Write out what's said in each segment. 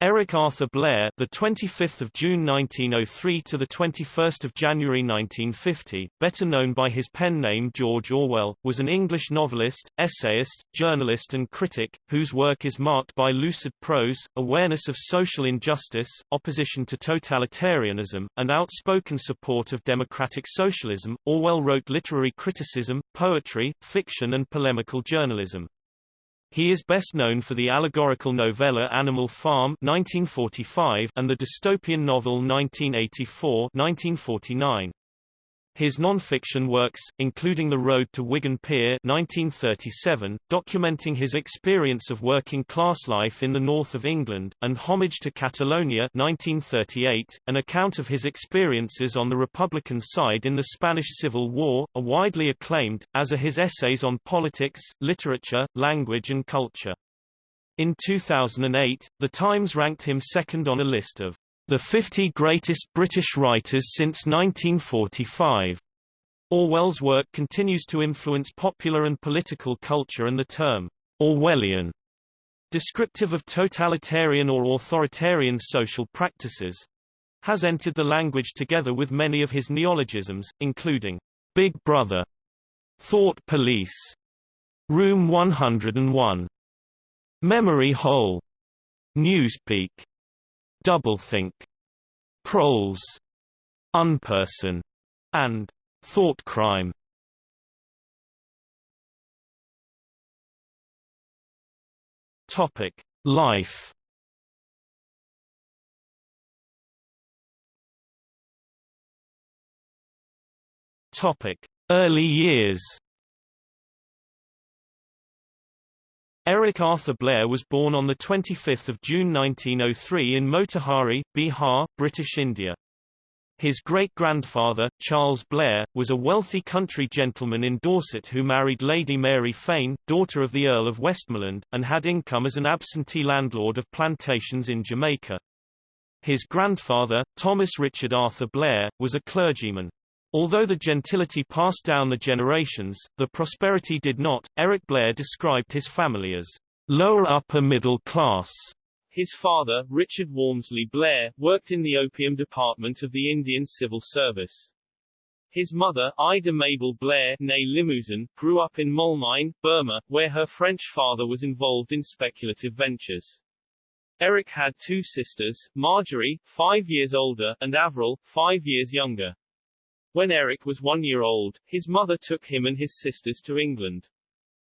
Eric Arthur Blair, the 25th of June 1903 to the 21st of January 1950, better known by his pen name George Orwell, was an English novelist, essayist, journalist and critic whose work is marked by lucid prose, awareness of social injustice, opposition to totalitarianism, and outspoken support of democratic socialism. Orwell wrote literary criticism, poetry, fiction and polemical journalism. He is best known for the allegorical novella Animal Farm 1945 and the dystopian novel 1984-1949. His non-fiction works, including The Road to Wigan Pier 1937, documenting his experience of working-class life in the north of England, and Homage to Catalonia 1938, an account of his experiences on the Republican side in the Spanish Civil War, are widely acclaimed, as are his essays on politics, literature, language and culture. In 2008, The Times ranked him second on a list of the 50 Greatest British Writers since 1945. Orwell's work continues to influence popular and political culture and the term Orwellian, descriptive of totalitarian or authoritarian social practices, has entered the language together with many of his neologisms, including Big Brother, Thought Police, Room 101, Memory Hole, Newspeak, doublethink, proles, unperson, and thought crime. Topic: Life. Topic: Early years. Eric Arthur Blair was born on 25 June 1903 in Motihari, Bihar, British India. His great-grandfather, Charles Blair, was a wealthy country gentleman in Dorset who married Lady Mary Fane, daughter of the Earl of Westmorland, and had income as an absentee landlord of plantations in Jamaica. His grandfather, Thomas Richard Arthur Blair, was a clergyman. Although the gentility passed down the generations, the prosperity did not. Eric Blair described his family as lower upper middle class. His father, Richard Walmsley Blair, worked in the opium department of the Indian Civil Service. His mother, Ida Mabel Blair née Limousin, grew up in Moulmein, Burma, where her French father was involved in speculative ventures. Eric had two sisters, Marjorie, five years older, and Avril, five years younger. When Eric was one year old, his mother took him and his sisters to England.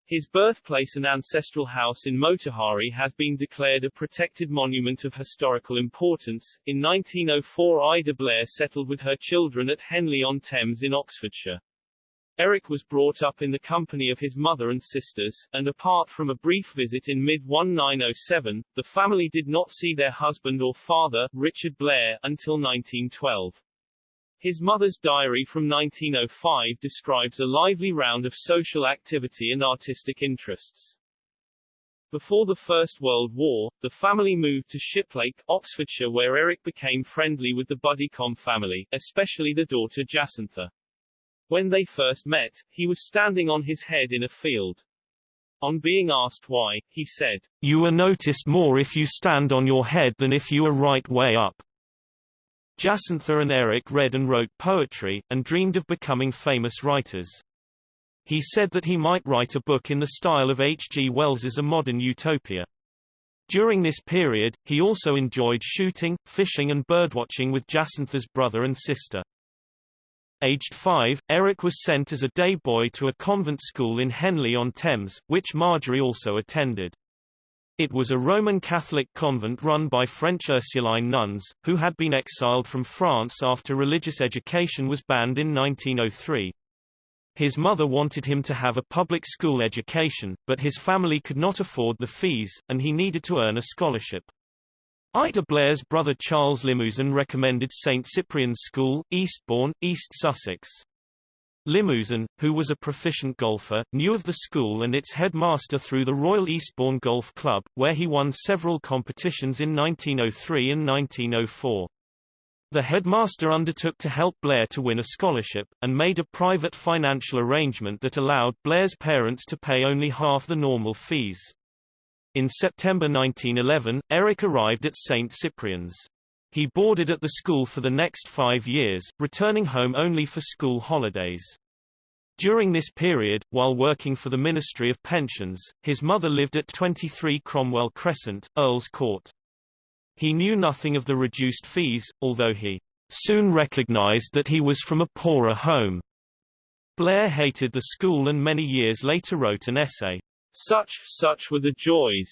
His birthplace and ancestral house in Motihari has been declared a protected monument of historical importance. In 1904 Ida Blair settled with her children at Henley-on-Thames in Oxfordshire. Eric was brought up in the company of his mother and sisters, and apart from a brief visit in mid-1907, the family did not see their husband or father, Richard Blair, until 1912. His mother's diary from 1905 describes a lively round of social activity and artistic interests. Before the First World War, the family moved to Shiplake, Oxfordshire where Eric became friendly with the Buddicom family, especially the daughter Jacintha. When they first met, he was standing on his head in a field. On being asked why, he said, You are noticed more if you stand on your head than if you are right way up. Jacintha and Eric read and wrote poetry, and dreamed of becoming famous writers. He said that he might write a book in the style of H. G. Wells's A Modern Utopia. During this period, he also enjoyed shooting, fishing and birdwatching with Jacintha's brother and sister. Aged five, Eric was sent as a day boy to a convent school in Henley-on-Thames, which Marjorie also attended. It was a Roman Catholic convent run by French Ursuline nuns, who had been exiled from France after religious education was banned in 1903. His mother wanted him to have a public school education, but his family could not afford the fees, and he needed to earn a scholarship. Ida Blair's brother Charles Limousin recommended St Cyprian's School, Eastbourne, East Sussex. Limousin, who was a proficient golfer, knew of the school and its headmaster through the Royal Eastbourne Golf Club, where he won several competitions in 1903 and 1904. The headmaster undertook to help Blair to win a scholarship, and made a private financial arrangement that allowed Blair's parents to pay only half the normal fees. In September 1911, Eric arrived at St. Cyprian's. He boarded at the school for the next five years, returning home only for school holidays. During this period, while working for the Ministry of Pensions, his mother lived at 23 Cromwell Crescent, Earl's Court. He knew nothing of the reduced fees, although he soon recognized that he was from a poorer home. Blair hated the school and many years later wrote an essay, Such, Such Were the Joys,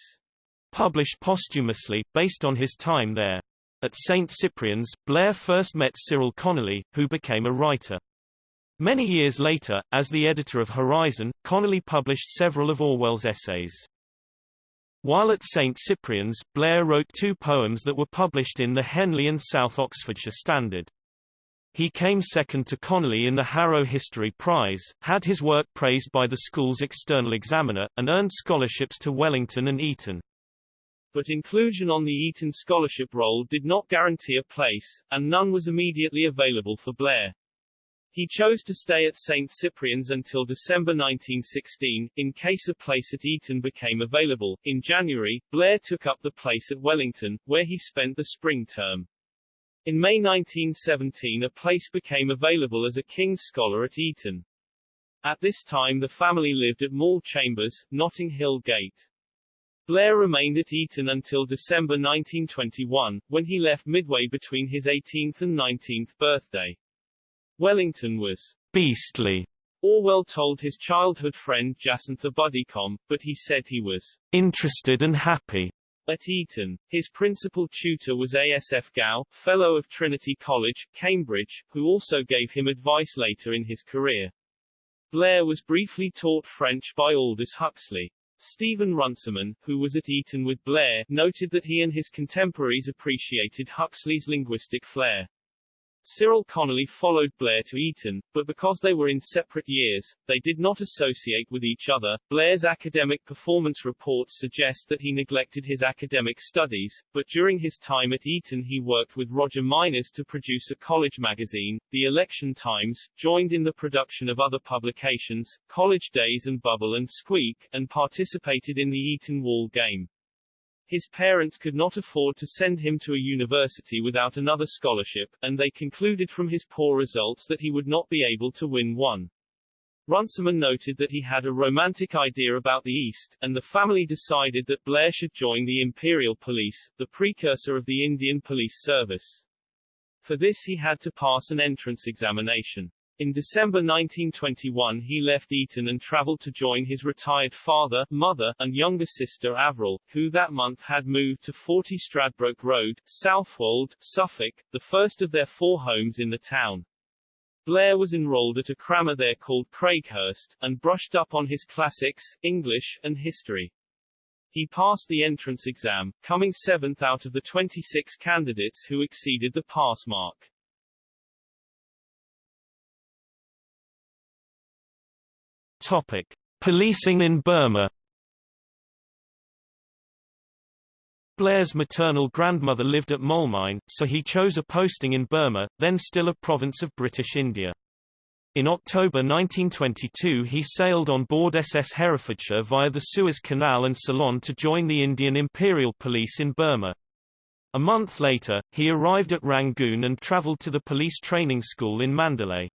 published posthumously, based on his time there. At St. Cyprian's, Blair first met Cyril Connolly, who became a writer. Many years later, as the editor of Horizon, Connolly published several of Orwell's essays. While at St. Cyprian's, Blair wrote two poems that were published in the Henley and South Oxfordshire Standard. He came second to Connolly in the Harrow History Prize, had his work praised by the school's external examiner, and earned scholarships to Wellington and Eton. But inclusion on the Eton scholarship roll did not guarantee a place, and none was immediately available for Blair. He chose to stay at St. Cyprian's until December 1916, in case a place at Eton became available. In January, Blair took up the place at Wellington, where he spent the spring term. In May 1917 a place became available as a King's Scholar at Eton. At this time the family lived at Mall Chambers, Notting Hill Gate. Blair remained at Eton until December 1921, when he left midway between his 18th and 19th birthday. Wellington was beastly. Orwell told his childhood friend Jacintha Buddicom, but he said he was interested and happy. At Eton, his principal tutor was A.S.F. Gow, Fellow of Trinity College, Cambridge, who also gave him advice later in his career. Blair was briefly taught French by Aldous Huxley. Stephen Runciman, who was at Eton with Blair, noted that he and his contemporaries appreciated Huxley's linguistic flair. Cyril Connolly followed Blair to Eton, but because they were in separate years, they did not associate with each other. Blair's academic performance reports suggest that he neglected his academic studies, but during his time at Eton he worked with Roger Mynors to produce a college magazine, The Election Times, joined in the production of other publications, College Days and Bubble and Squeak, and participated in the Eton Wall game. His parents could not afford to send him to a university without another scholarship, and they concluded from his poor results that he would not be able to win one. Runciman noted that he had a romantic idea about the East, and the family decided that Blair should join the Imperial Police, the precursor of the Indian Police Service. For this he had to pass an entrance examination. In December 1921 he left Eton and travelled to join his retired father, mother, and younger sister Avril, who that month had moved to 40 Stradbroke Road, Southwold, Suffolk, the first of their four homes in the town. Blair was enrolled at a crammer there called Craighurst, and brushed up on his classics, English, and history. He passed the entrance exam, coming seventh out of the 26 candidates who exceeded the pass mark. Topic: Policing in Burma. Blair's maternal grandmother lived at Moulmein, so he chose a posting in Burma, then still a province of British India. In October 1922 he sailed on board SS Herefordshire via the Suez Canal and Ceylon to join the Indian Imperial Police in Burma. A month later, he arrived at Rangoon and travelled to the police training school in Mandalay.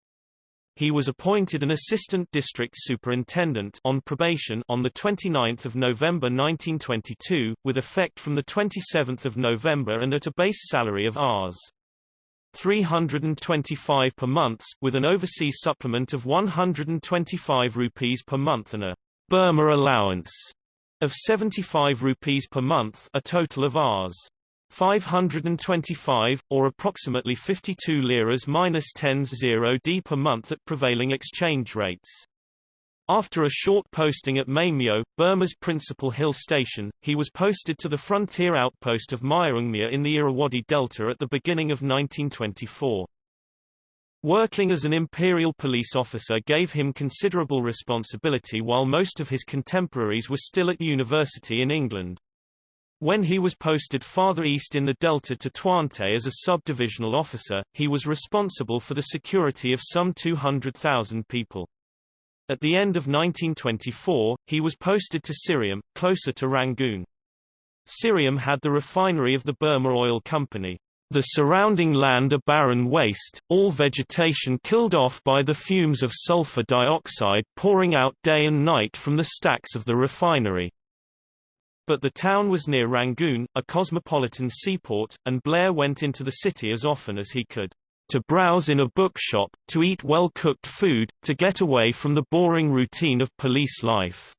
He was appointed an assistant district superintendent on probation on the 29th of November 1922, with effect from the 27th of November and at a base salary of Rs. 325 per month, with an overseas supplement of 125 rupees per month and a Burma allowance of 75 rupees per month, a total of Rs. 525, or approximately 52 liras minus 10 0 d per month at prevailing exchange rates. After a short posting at Maymyo, Burma's principal hill station, he was posted to the frontier outpost of Myaungmya in the Irrawaddy Delta at the beginning of 1924. Working as an imperial police officer gave him considerable responsibility while most of his contemporaries were still at university in England. When he was posted farther east in the delta to Twante as a subdivisional officer, he was responsible for the security of some 200,000 people. At the end of 1924, he was posted to Syriam, closer to Rangoon. Syriam had the refinery of the Burma Oil Company. The surrounding land a barren waste, all vegetation killed off by the fumes of sulfur dioxide pouring out day and night from the stacks of the refinery. But the town was near Rangoon, a cosmopolitan seaport, and Blair went into the city as often as he could to browse in a bookshop, to eat well-cooked food, to get away from the boring routine of police life.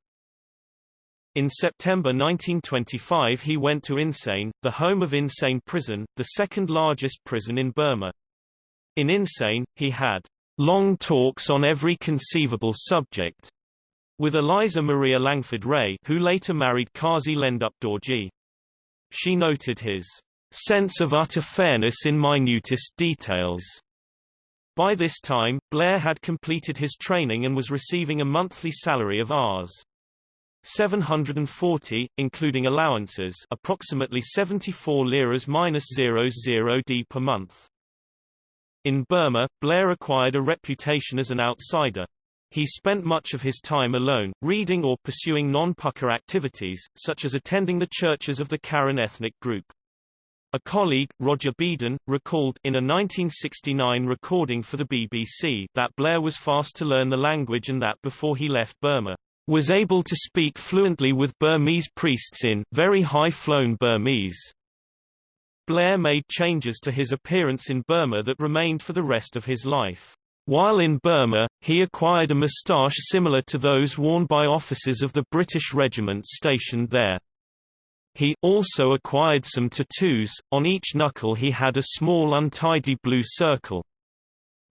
In September 1925 he went to Insein, the home of Insein Prison, the second largest prison in Burma. In Insein, he had long talks on every conceivable subject with Elisa Maria Langford Rae who later married Kazi Lendup Dorji. She noted his sense of utter fairness in minutest details. By this time, Blair had completed his training and was receiving a monthly salary of Rs. 740, including allowances approximately 74 liras minus 00 d per month. In Burma, Blair acquired a reputation as an outsider. He spent much of his time alone, reading or pursuing non-pucca activities, such as attending the churches of the Karen ethnic group. A colleague, Roger Beadon, recalled in a 1969 recording for the BBC that Blair was fast to learn the language and that before he left Burma, was able to speak fluently with Burmese priests in very high-flown Burmese. Blair made changes to his appearance in Burma that remained for the rest of his life. While in Burma, he acquired a moustache similar to those worn by officers of the British regiments stationed there. He also acquired some tattoos, on each knuckle he had a small untidy blue circle.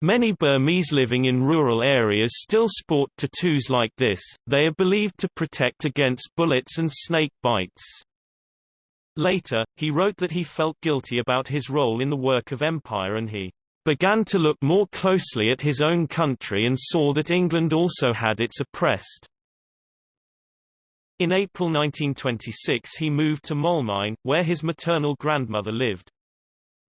Many Burmese living in rural areas still sport tattoos like this, they are believed to protect against bullets and snake bites. Later, he wrote that he felt guilty about his role in the work of empire and he began to look more closely at his own country and saw that England also had its oppressed. In April 1926 he moved to Moulmein, where his maternal grandmother lived.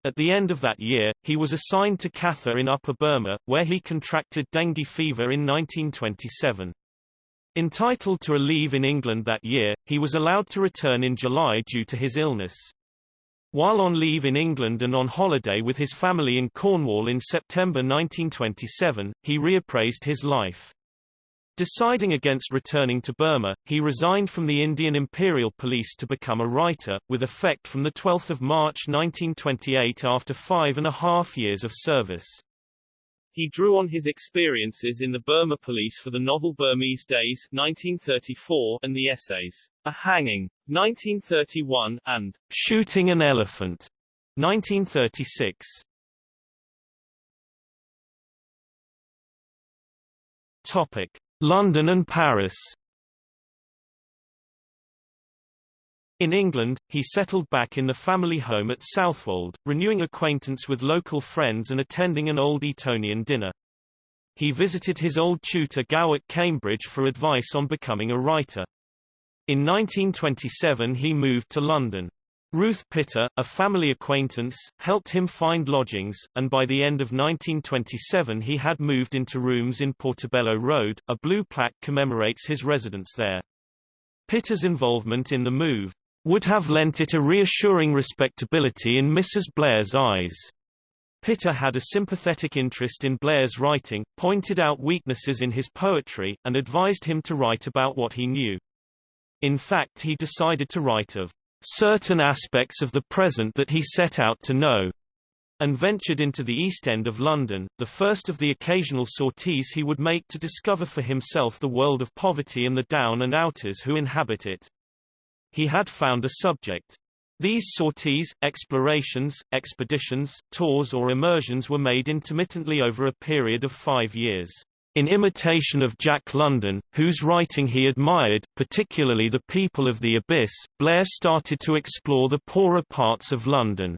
At the end of that year, he was assigned to Katha in Upper Burma, where he contracted dengue fever in 1927. Entitled to a leave in England that year, he was allowed to return in July due to his illness. While on leave in England and on holiday with his family in Cornwall in September 1927, he reappraised his life. Deciding against returning to Burma, he resigned from the Indian Imperial Police to become a writer, with effect from 12 March 1928 after five and a half years of service. He drew on his experiences in the Burma police for the novel Burmese Days 1934 and the essays A Hanging 1931 and Shooting an Elephant 1936. Topic: London and Paris In England, he settled back in the family home at Southwold, renewing acquaintance with local friends and attending an old Etonian dinner. He visited his old tutor Gow at Cambridge for advice on becoming a writer. In 1927 he moved to London. Ruth Pitter, a family acquaintance, helped him find lodgings, and by the end of 1927 he had moved into rooms in Portobello Road. A blue plaque commemorates his residence there. Pitter's involvement in the move would have lent it a reassuring respectability in Mrs. Blair's eyes. Pitter had a sympathetic interest in Blair's writing, pointed out weaknesses in his poetry, and advised him to write about what he knew. In fact he decided to write of certain aspects of the present that he set out to know, and ventured into the East End of London, the first of the occasional sorties he would make to discover for himself the world of poverty and the down and outers who inhabit it. He had found a subject. These sorties, explorations, expeditions, tours or immersions were made intermittently over a period of five years. In imitation of Jack London, whose writing he admired, particularly The People of the Abyss, Blair started to explore the poorer parts of London.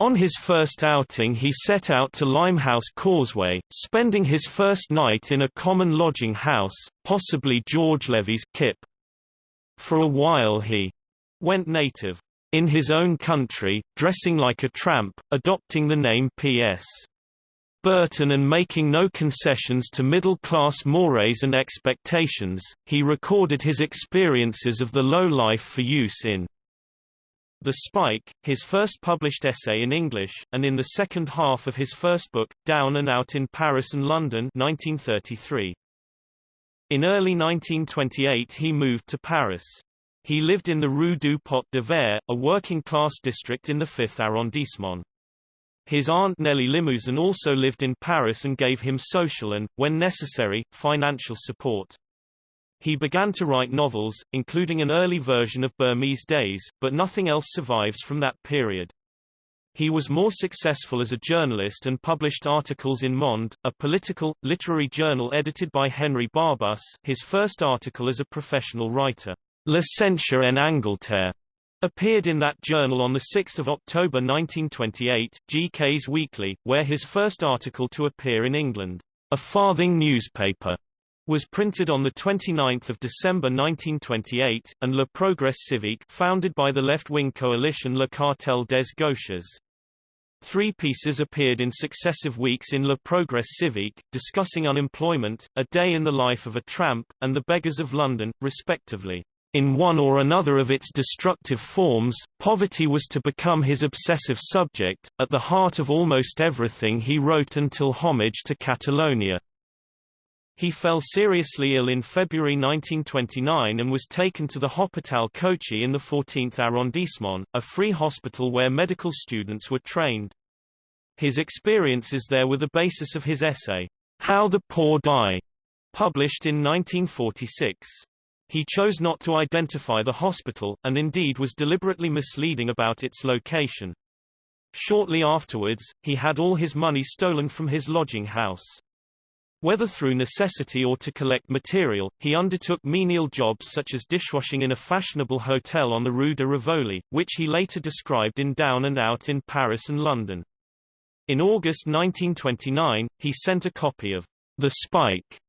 On his first outing he set out to Limehouse Causeway, spending his first night in a common lodging house, possibly George Levy's Kip. For a while he went native in his own country, dressing like a tramp, adopting the name P.S. Burton and making no concessions to middle-class mores and expectations, he recorded his experiences of the low life for use in The Spike, his first published essay in English, and in the second half of his first book, Down and Out in Paris and London 1933. In early 1928 he moved to Paris. He lived in the Rue du Pot de Fer, a working-class district in the 5th arrondissement. His aunt Nellie Limousin also lived in Paris and gave him social and, when necessary, financial support. He began to write novels, including an early version of Burmese Days, but nothing else survives from that period. He was more successful as a journalist and published articles in Monde, a political, literary journal edited by Henri Barbusse, his first article as a professional writer, La censure en Angleterre, appeared in that journal on 6 October 1928, GK's Weekly, where his first article to appear in England, a farthing newspaper, was printed on 29 December 1928, and Le Progrès Civique founded by the left-wing coalition Le Cartel des Gauches. Three pieces appeared in successive weeks in Le Progrès Civique, discussing unemployment, A Day in the Life of a Tramp, and The Beggars of London, respectively. In one or another of its destructive forms, poverty was to become his obsessive subject, at the heart of almost everything he wrote until Homage to Catalonia. He fell seriously ill in February 1929 and was taken to the Hôpital Cochin in the 14th arrondissement, a free hospital where medical students were trained. His experiences there were the basis of his essay, How the Poor Die, published in 1946. He chose not to identify the hospital, and indeed was deliberately misleading about its location. Shortly afterwards, he had all his money stolen from his lodging house. Whether through necessity or to collect material, he undertook menial jobs such as dishwashing in a fashionable hotel on the Rue de Rivoli, which he later described in Down and Out in Paris and London. In August 1929, he sent a copy of The Spike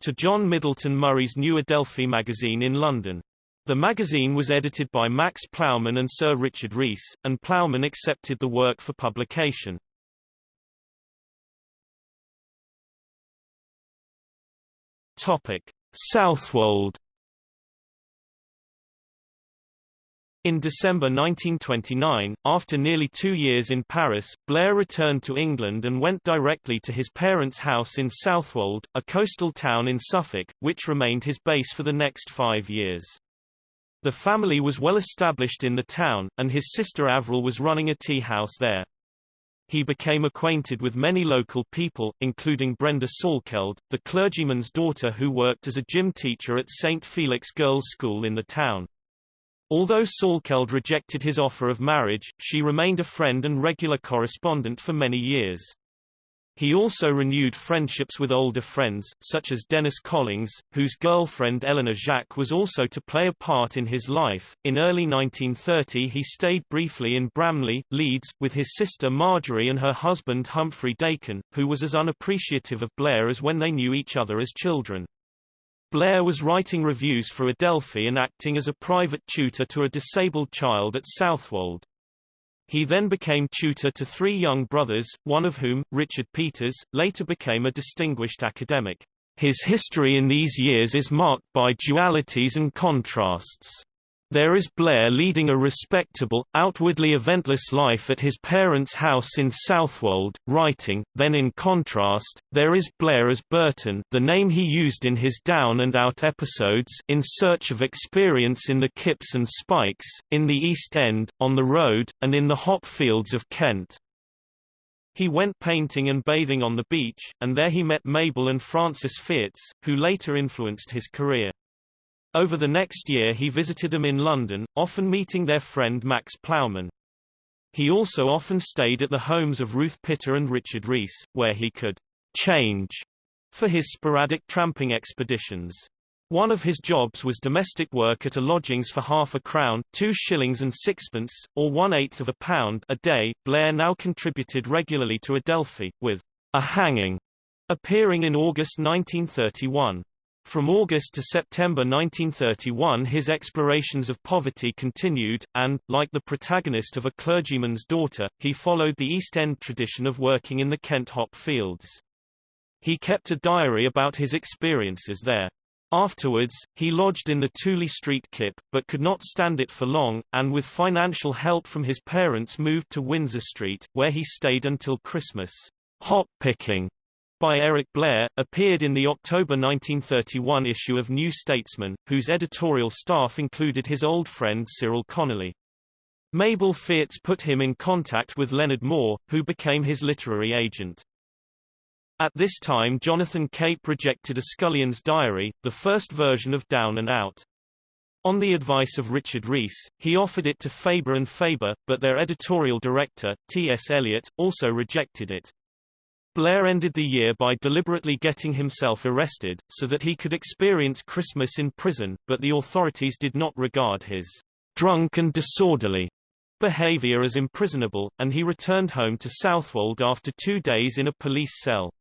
to John Middleton Murry's New Adelphi magazine in London. The magazine was edited by Max Plowman and Sir Richard Rees, and Plowman accepted the work for publication. Topic: Southwold. In December 1929, after nearly two years in Paris, Blair returned to England and went directly to his parents' house in Southwold, a coastal town in Suffolk, which remained his base for the next five years. The family was well established in the town, and his sister Avril was running a tea house there. He became acquainted with many local people, including Brenda Salkeld, the clergyman's daughter who worked as a gym teacher at St. Felix Girls' School in the town. Although Salkeld rejected his offer of marriage, she remained a friend and regular correspondent for many years. He also renewed friendships with older friends, such as Dennis Collings, whose girlfriend Eleanor Jacques was also to play a part in his life. In early 1930 he stayed briefly in Bramley, Leeds, with his sister Marjorie and her husband Humphrey Dakin, who was as unappreciative of Blair as when they knew each other as children. Blair was writing reviews for Adelphi and acting as a private tutor to a disabled child at Southwold. He then became tutor to three young brothers, one of whom, Richard Peters, later became a distinguished academic. His history in these years is marked by dualities and contrasts. There is Blair leading a respectable, outwardly eventless life at his parents' house in Southwold, writing, then in contrast, there is Blair as Burton the name he used in his Down and Out episodes in search of experience in the Kips and Spikes, in the East End, on the road, and in the hop fields of Kent. He went painting and bathing on the beach, and there he met Mabel and Francis Fierz, who later influenced his career. Over the next year he visited them in London, often meeting their friend Max Plowman. He also often stayed at the homes of Ruth Pitter and Richard Rees, where he could change for his sporadic tramping expeditions. One of his jobs was domestic work at a lodgings for half a crown, two shillings and sixpence, or one-eighth of a pound a day. Blair now contributed regularly to Adelphi, with a hanging appearing in August 1931. From August to September 1931 his explorations of poverty continued, and, like the protagonist of A Clergyman's Daughter, he followed the East End tradition of working in the Kent hop fields. He kept a diary about his experiences there. Afterwards, he lodged in the Tooley Street Kip, but could not stand it for long, and with financial help from his parents moved to Windsor Street, where he stayed until Christmas. Hop Picking by Eric Blair, appeared in the October 1931 issue of New Statesman, whose editorial staff included his old friend Cyril Connolly. Mabel Fierz put him in contact with Leonard Moore, who became his literary agent. At this time Jonathan Cape rejected a Scullion's Diary, the first version of Down and Out. On the advice of Richard Rees, he offered it to Faber and Faber, but their editorial director, T.S. Eliot, also rejected it. Blair ended the year by deliberately getting himself arrested, so that he could experience Christmas in prison, but the authorities did not regard his drunk and disorderly behavior as imprisonable, and he returned home to Southwold after two days in a police cell.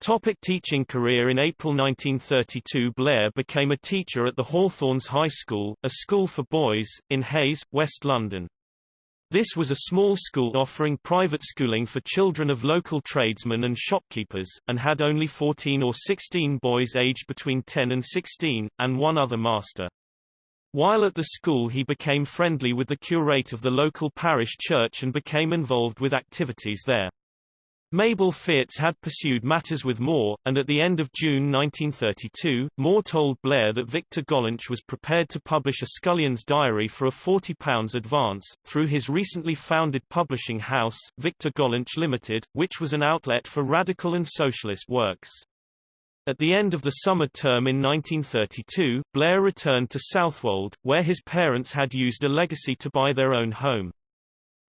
Topic teaching career In April 1932 Blair became a teacher at the Hawthorns High School, a school for boys, in Hayes, West London. This was a small school offering private schooling for children of local tradesmen and shopkeepers, and had only 14 or 16 boys aged between 10 and 16, and one other master. While at the school he became friendly with the curate of the local parish church and became involved with activities there. Mabel Fierz had pursued matters with Moore, and at the end of June 1932, Moore told Blair that Victor Gollancz was prepared to publish a Scullion's diary for a £40 advance, through his recently founded publishing house, Victor Gollancz Limited, which was an outlet for radical and socialist works. At the end of the summer term in 1932, Blair returned to Southwold, where his parents had used a legacy to buy their own home.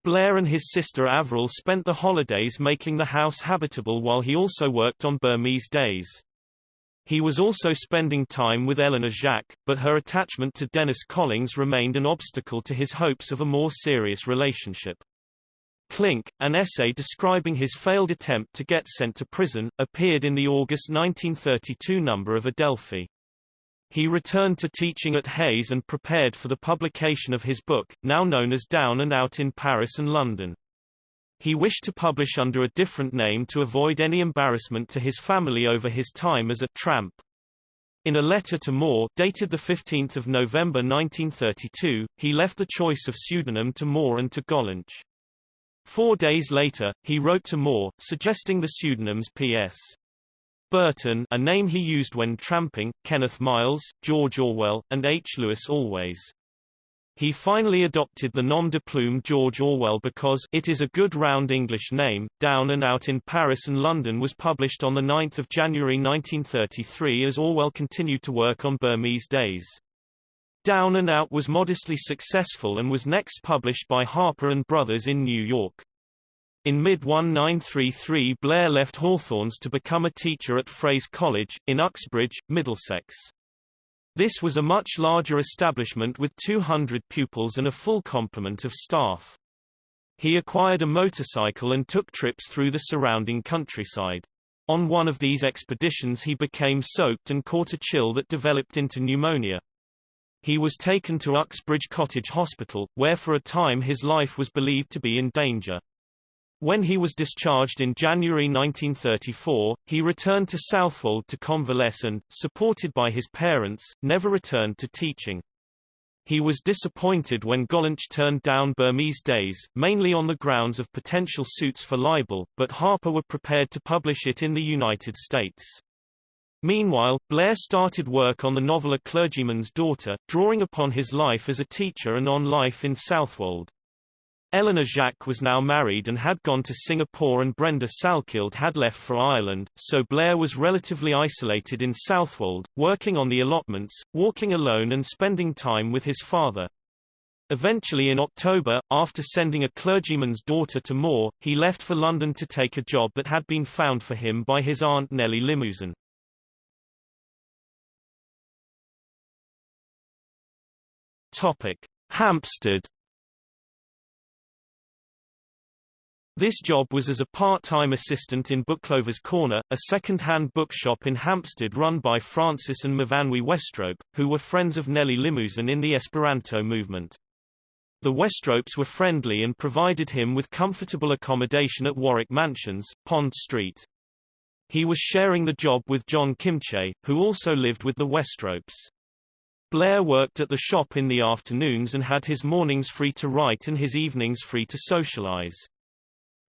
Blair and his sister Avril spent the holidays making the house habitable while he also worked on Burmese days. He was also spending time with Eleanor Jacques, but her attachment to Dennis Collings remained an obstacle to his hopes of a more serious relationship. Clink, an essay describing his failed attempt to get sent to prison, appeared in the August 1932 number of Adelphi. He returned to teaching at Hayes and prepared for the publication of his book, now known as Down and Out in Paris and London. He wished to publish under a different name to avoid any embarrassment to his family over his time as a tramp. In a letter to Moore, dated 15 November 1932, he left the choice of pseudonym to Moore and to Gollancz. Four days later, he wrote to Moore, suggesting the pseudonyms P.S. Burton a name he used when tramping, Kenneth Miles, George Orwell, and H. Lewis Allways. He finally adopted the nom de plume George Orwell because it is a good round English name. Down and Out in Paris and London was published on 9 January 1933 as Orwell continued to work on Burmese days. Down and Out was modestly successful and was next published by Harper and Brothers in New York. In mid-1933 Blair left Hawthorns to become a teacher at Frays College, in Uxbridge, Middlesex. This was a much larger establishment with 200 pupils and a full complement of staff. He acquired a motorcycle and took trips through the surrounding countryside. On one of these expeditions he became soaked and caught a chill that developed into pneumonia. He was taken to Uxbridge Cottage Hospital, where for a time his life was believed to be in danger. When he was discharged in January 1934, he returned to Southwold to convalesce and, supported by his parents, never returned to teaching. He was disappointed when Gollancz turned down Burmese Days, mainly on the grounds of potential suits for libel, but Harper were prepared to publish it in the United States. Meanwhile, Blair started work on the novel A Clergyman's Daughter, drawing upon his life as a teacher and on life in Southwold. Eleanor Jacques was now married and had gone to Singapore and Brenda Salkeld had left for Ireland, so Blair was relatively isolated in Southwold, working on the allotments, walking alone and spending time with his father. Eventually in October, after sending a clergyman's daughter to Moore, he left for London to take a job that had been found for him by his aunt Nellie Limousin. Topic: Hampstead This job was as a part-time assistant in Booklover's Corner, a second-hand bookshop in Hampstead run by Francis and Myfanwy Westrope, who were friends of Nellie Limousin in the Esperanto movement. The Westropes were friendly and provided him with comfortable accommodation at Warwick Mansions, Pond Street. He was sharing the job with John Kimche, who also lived with the Westropes. Blair worked at the shop in the afternoons and had his mornings free to write and his evenings free to socialize.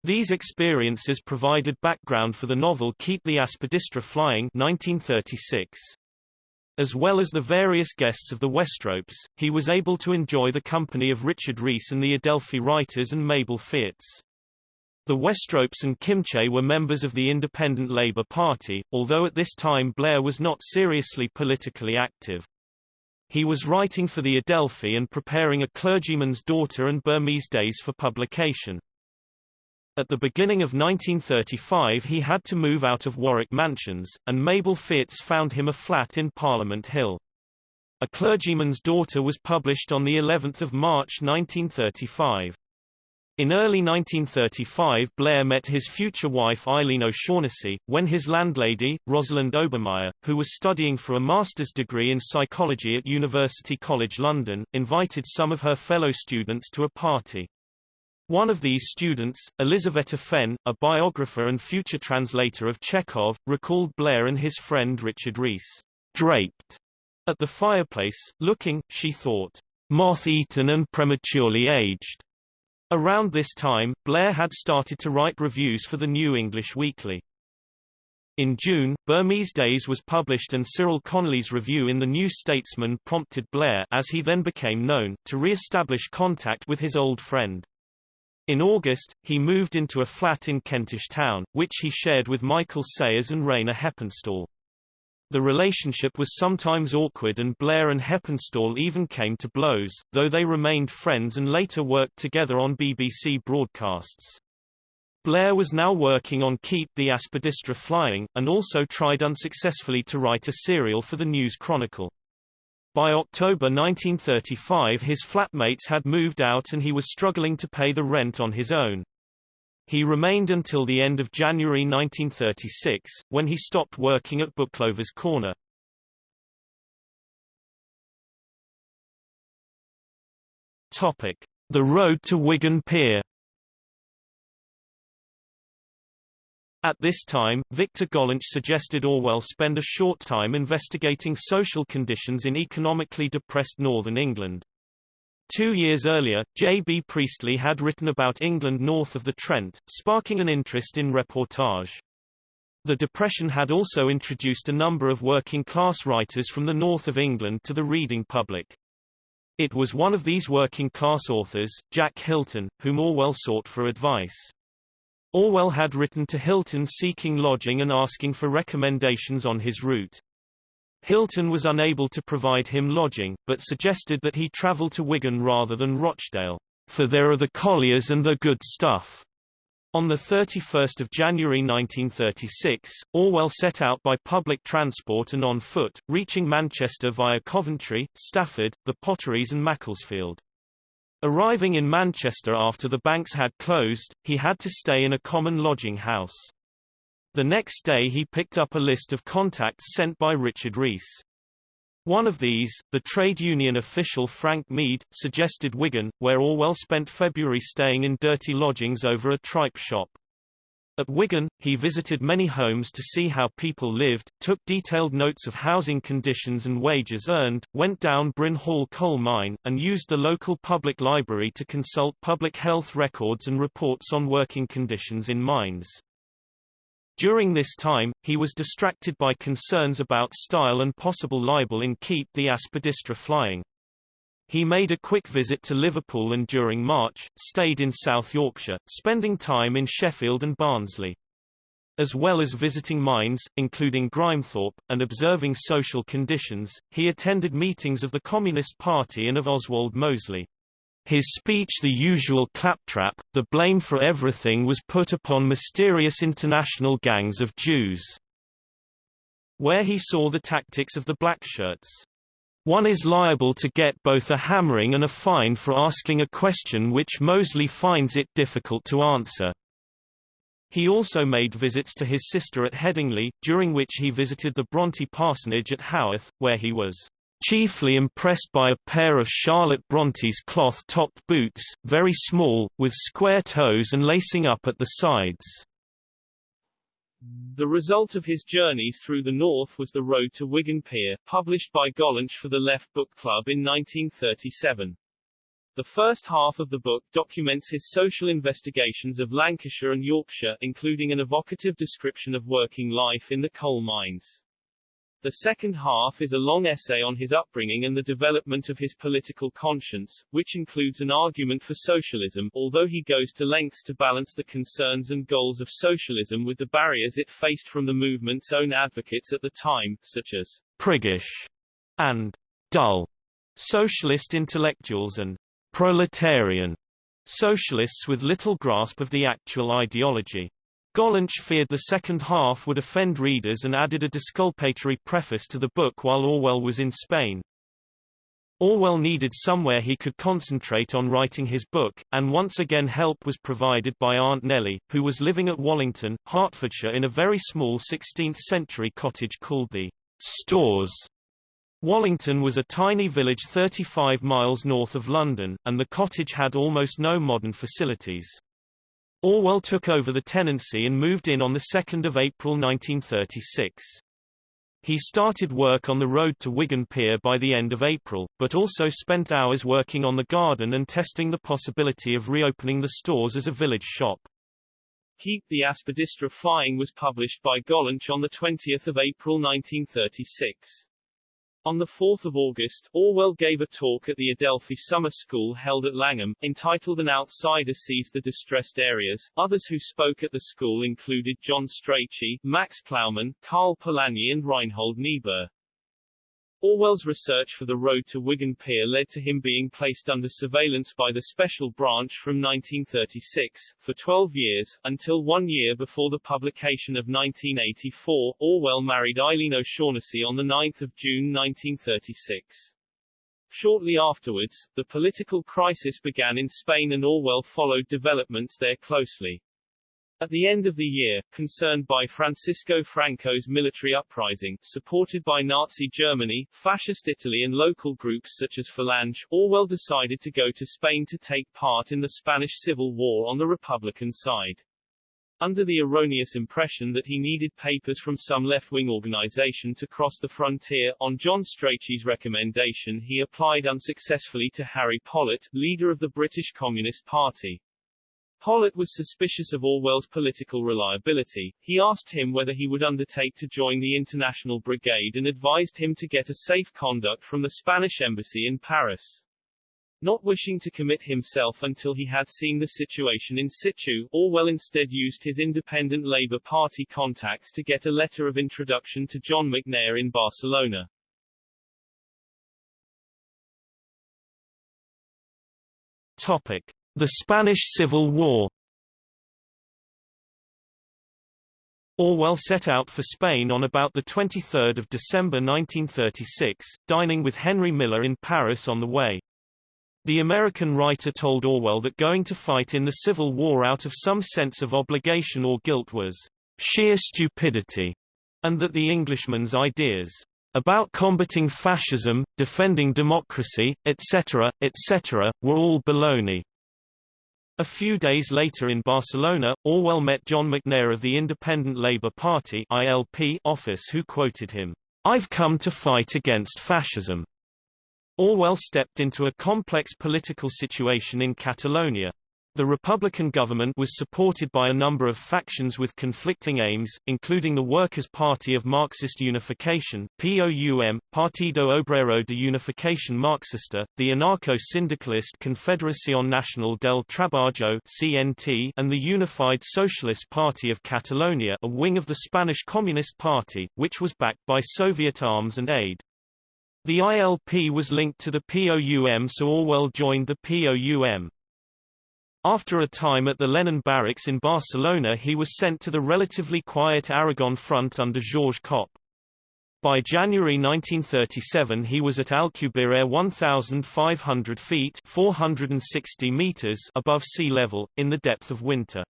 These experiences provided background for the novel Keep the Aspidistra Flying 1936. As well as the various guests of the Westropes, he was able to enjoy the company of Richard Rees and the Adelphi writers and Mabel Fierz. The Westropes and Kimche were members of the Independent Labour Party, although at this time Blair was not seriously politically active. He was writing for the Adelphi and preparing A Clergyman's Daughter and Burmese Days for publication. At the beginning of 1935 he had to move out of Warwick Mansions, and Mabel Fierz found him a flat in Parliament Hill. A Clergyman's Daughter was published on the 11th of March 1935. In early 1935 Blair met his future wife Eileen O'Shaughnessy, when his landlady, Rosalind Obermeyer, who was studying for a master's degree in psychology at University College London, invited some of her fellow students to a party. One of these students, Elisaveta Fen, a biographer and future translator of Chekhov, recalled Blair and his friend Richard Rees, draped at the fireplace, looking, she thought, moth-eaten and prematurely aged. Around this time, Blair had started to write reviews for the New English Weekly. In June, Burmese Days was published and Cyril Connolly's review in the New Statesman prompted Blair as he then became known, to re-establish contact with his old friend. In August, he moved into a flat in Kentish Town, which he shared with Michael Sayers and Rayner Heppenstall. The relationship was sometimes awkward and Blair and Heppenstall even came to blows, though they remained friends and later worked together on BBC broadcasts. Blair was now working on Keep the Aspidistra Flying, and also tried unsuccessfully to write a serial for the News Chronicle. By October 1935 his flatmates had moved out and he was struggling to pay the rent on his own. He remained until the end of January 1936, when he stopped working at Booklover's Corner. Topic: The road to Wigan Pier. At this time, Victor Gollancz suggested Orwell spend a short time investigating social conditions in economically depressed northern England. Two years earlier, J. B. Priestley had written about England north of the Trent, sparking an interest in reportage. The Depression had also introduced a number of working-class writers from the north of England to the reading public. It was one of these working-class authors, Jack Hilton, whom Orwell sought for advice. Orwell had written to Hilton seeking lodging and asking for recommendations on his route. Hilton was unable to provide him lodging, but suggested that he travel to Wigan rather than Rochdale, for there are the colliers and the good stuff. On 31 January 1936, Orwell set out by public transport and on foot, reaching Manchester via Coventry, Stafford, the Potteries and Macclesfield. Arriving in Manchester after the banks had closed, he had to stay in a common lodging house. The next day he picked up a list of contacts sent by Richard Rees. One of these, the trade union official Frank Meade, suggested Wigan, where Orwell spent February staying in dirty lodgings over a tripe shop. At Wigan, he visited many homes to see how people lived, took detailed notes of housing conditions and wages earned, went down Bryn Hall coal mine, and used the local public library to consult public health records and reports on working conditions in mines. During this time, he was distracted by concerns about style and possible libel in Keep the Aspidistra Flying. He made a quick visit to Liverpool and during March, stayed in South Yorkshire, spending time in Sheffield and Barnsley. As well as visiting mines, including Grimethorpe, and observing social conditions, he attended meetings of the Communist Party and of Oswald Mosley. His speech the usual claptrap, the blame for everything was put upon mysterious international gangs of Jews. Where he saw the tactics of the blackshirts. One is liable to get both a hammering and a fine for asking a question which Mosley finds it difficult to answer. He also made visits to his sister at Headingley, during which he visited the Bronte parsonage at Haworth, where he was chiefly impressed by a pair of Charlotte Bronte's cloth-topped boots, very small, with square toes and lacing up at the sides. The result of his journeys through the North was The Road to Wigan Pier, published by Gollancz for the Left Book Club in 1937. The first half of the book documents his social investigations of Lancashire and Yorkshire, including an evocative description of working life in the coal mines. The second half is a long essay on his upbringing and the development of his political conscience, which includes an argument for socialism, although he goes to lengths to balance the concerns and goals of socialism with the barriers it faced from the movement's own advocates at the time, such as priggish and dull socialist intellectuals and proletarian socialists with little grasp of the actual ideology. Gollancz feared the second half would offend readers and added a disculpatory preface to the book while Orwell was in Spain. Orwell needed somewhere he could concentrate on writing his book, and once again help was provided by Aunt Nellie, who was living at Wallington, Hertfordshire in a very small 16th-century cottage called the Stores. Wallington was a tiny village 35 miles north of London, and the cottage had almost no modern facilities. Orwell took over the tenancy and moved in on 2 April 1936. He started work on the road to Wigan Pier by the end of April, but also spent hours working on the garden and testing the possibility of reopening the stores as a village shop. Keep the Aspidistra Flying was published by Gollancz on 20 April 1936. On 4 August, Orwell gave a talk at the Adelphi Summer School held at Langham, entitled An Outsider Sees the Distressed Areas. Others who spoke at the school included John Strachey, Max Plowman, Karl Polanyi and Reinhold Niebuhr. Orwell's research for the road to Wigan Pier led to him being placed under surveillance by the Special Branch from 1936, for 12 years, until one year before the publication of 1984, Orwell married Eileen O'Shaughnessy on 9 June 1936. Shortly afterwards, the political crisis began in Spain and Orwell followed developments there closely. At the end of the year, concerned by Francisco Franco's military uprising, supported by Nazi Germany, Fascist Italy and local groups such as Falange, Orwell decided to go to Spain to take part in the Spanish Civil War on the Republican side. Under the erroneous impression that he needed papers from some left-wing organization to cross the frontier, on John Strachey's recommendation he applied unsuccessfully to Harry Pollitt, leader of the British Communist Party. Pollitt was suspicious of Orwell's political reliability. He asked him whether he would undertake to join the International Brigade and advised him to get a safe conduct from the Spanish embassy in Paris. Not wishing to commit himself until he had seen the situation in situ, Orwell instead used his independent Labour Party contacts to get a letter of introduction to John McNair in Barcelona. Topic. The Spanish Civil War Orwell set out for Spain on about 23 December 1936, dining with Henry Miller in Paris on the way. The American writer told Orwell that going to fight in the Civil War out of some sense of obligation or guilt was sheer stupidity, and that the Englishman's ideas about combating fascism, defending democracy, etc., etc., were all baloney. A few days later in Barcelona, Orwell met John McNair of the Independent Labour Party ILP office who quoted him, I've come to fight against fascism. Orwell stepped into a complex political situation in Catalonia. The Republican government was supported by a number of factions with conflicting aims, including the Workers' Party of Marxist Unification POUM, Partido Obrero de Unificación Marxista, the anarcho-syndicalist Confederación Nacional del Trabajo CNT, and the Unified Socialist Party of Catalonia a wing of the Spanish Communist Party, which was backed by Soviet arms and aid. The ILP was linked to the POUM so Orwell joined the POUM. After a time at the Lenin barracks in Barcelona he was sent to the relatively quiet Aragon front under Georges Kopp. By January 1937 he was at Alcubierre 1,500 feet 460 meters above sea level, in the depth of winter.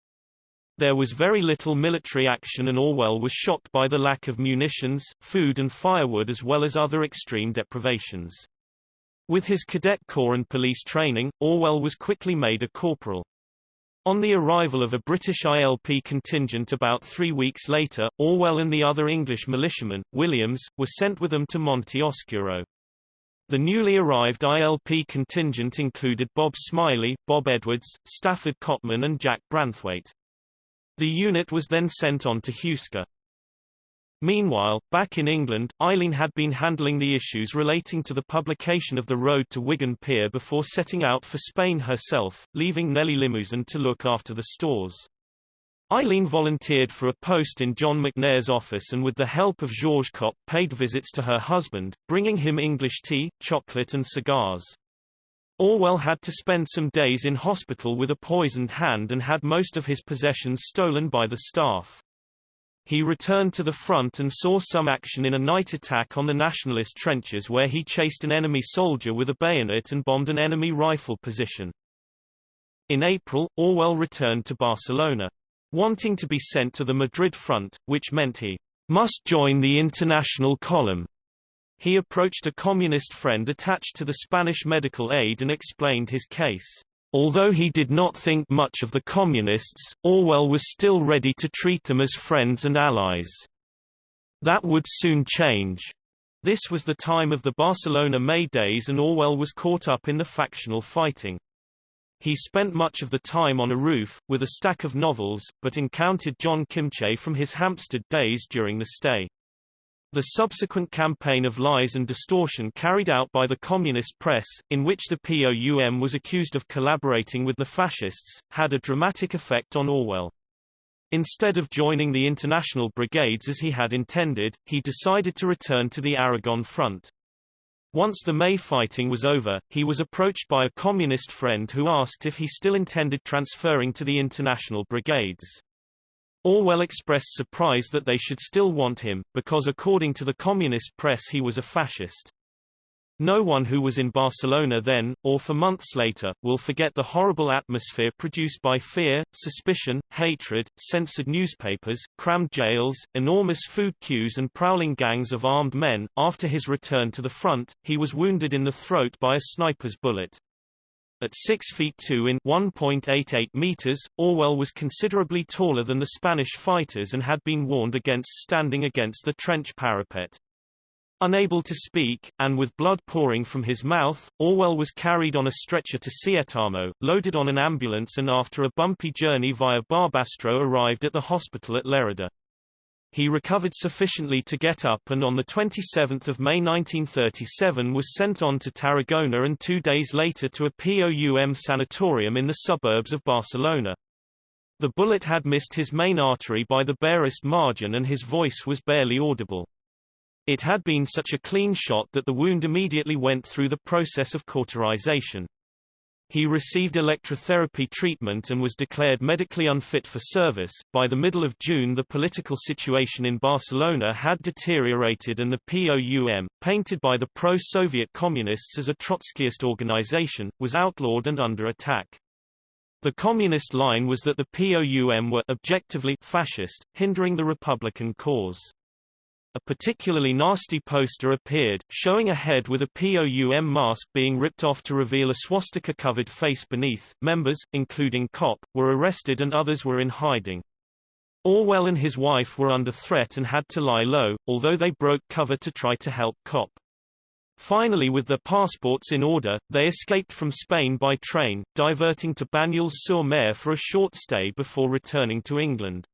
There was very little military action and Orwell was shocked by the lack of munitions, food and firewood as well as other extreme deprivations. With his cadet corps and police training, Orwell was quickly made a corporal. On the arrival of a British ILP contingent about three weeks later, Orwell and the other English militiamen, Williams, were sent with them to Monte Oscuro. The newly arrived ILP contingent included Bob Smiley, Bob Edwards, Stafford Cotman and Jack Branthwaite. The unit was then sent on to Huesca. Meanwhile, back in England, Eileen had been handling the issues relating to the publication of The Road to Wigan Pier before setting out for Spain herself, leaving Nellie Limousin to look after the stores. Eileen volunteered for a post in John McNair's office and with the help of Georges Kopp paid visits to her husband, bringing him English tea, chocolate and cigars. Orwell had to spend some days in hospital with a poisoned hand and had most of his possessions stolen by the staff. He returned to the front and saw some action in a night attack on the nationalist trenches where he chased an enemy soldier with a bayonet and bombed an enemy rifle position. In April, Orwell returned to Barcelona. Wanting to be sent to the Madrid front, which meant he must join the international column. He approached a communist friend attached to the Spanish medical aid and explained his case. Although he did not think much of the Communists, Orwell was still ready to treat them as friends and allies. That would soon change. This was the time of the Barcelona May Days and Orwell was caught up in the factional fighting. He spent much of the time on a roof, with a stack of novels, but encountered John Kimche from his Hampstead days during the stay. The subsequent campaign of lies and distortion carried out by the communist press, in which the POUM was accused of collaborating with the fascists, had a dramatic effect on Orwell. Instead of joining the international brigades as he had intended, he decided to return to the Aragon front. Once the May fighting was over, he was approached by a communist friend who asked if he still intended transferring to the international brigades. Orwell expressed surprise that they should still want him, because according to the communist press he was a fascist. No one who was in Barcelona then, or for months later, will forget the horrible atmosphere produced by fear, suspicion, hatred, censored newspapers, crammed jails, enormous food queues and prowling gangs of armed men. After his return to the front, he was wounded in the throat by a sniper's bullet. At 6 feet 2 in 1.88 meters, Orwell was considerably taller than the Spanish fighters and had been warned against standing against the trench parapet. Unable to speak, and with blood pouring from his mouth, Orwell was carried on a stretcher to Sietamo, loaded on an ambulance and after a bumpy journey via Barbastro arrived at the hospital at Lerida. He recovered sufficiently to get up and on 27 May 1937 was sent on to Tarragona and two days later to a POUM sanatorium in the suburbs of Barcelona. The bullet had missed his main artery by the barest margin and his voice was barely audible. It had been such a clean shot that the wound immediately went through the process of cauterization. He received electrotherapy treatment and was declared medically unfit for service. By the middle of June, the political situation in Barcelona had deteriorated, and the POUM, painted by the pro Soviet communists as a Trotskyist organization, was outlawed and under attack. The communist line was that the POUM were objectively fascist, hindering the Republican cause. A particularly nasty poster appeared, showing a head with a POUM mask being ripped off to reveal a swastika-covered face beneath. Members, including Kopp, were arrested and others were in hiding. Orwell and his wife were under threat and had to lie low, although they broke cover to try to help Kopp. Finally with their passports in order, they escaped from Spain by train, diverting to Banyuls-sur-Mer for a short stay before returning to England.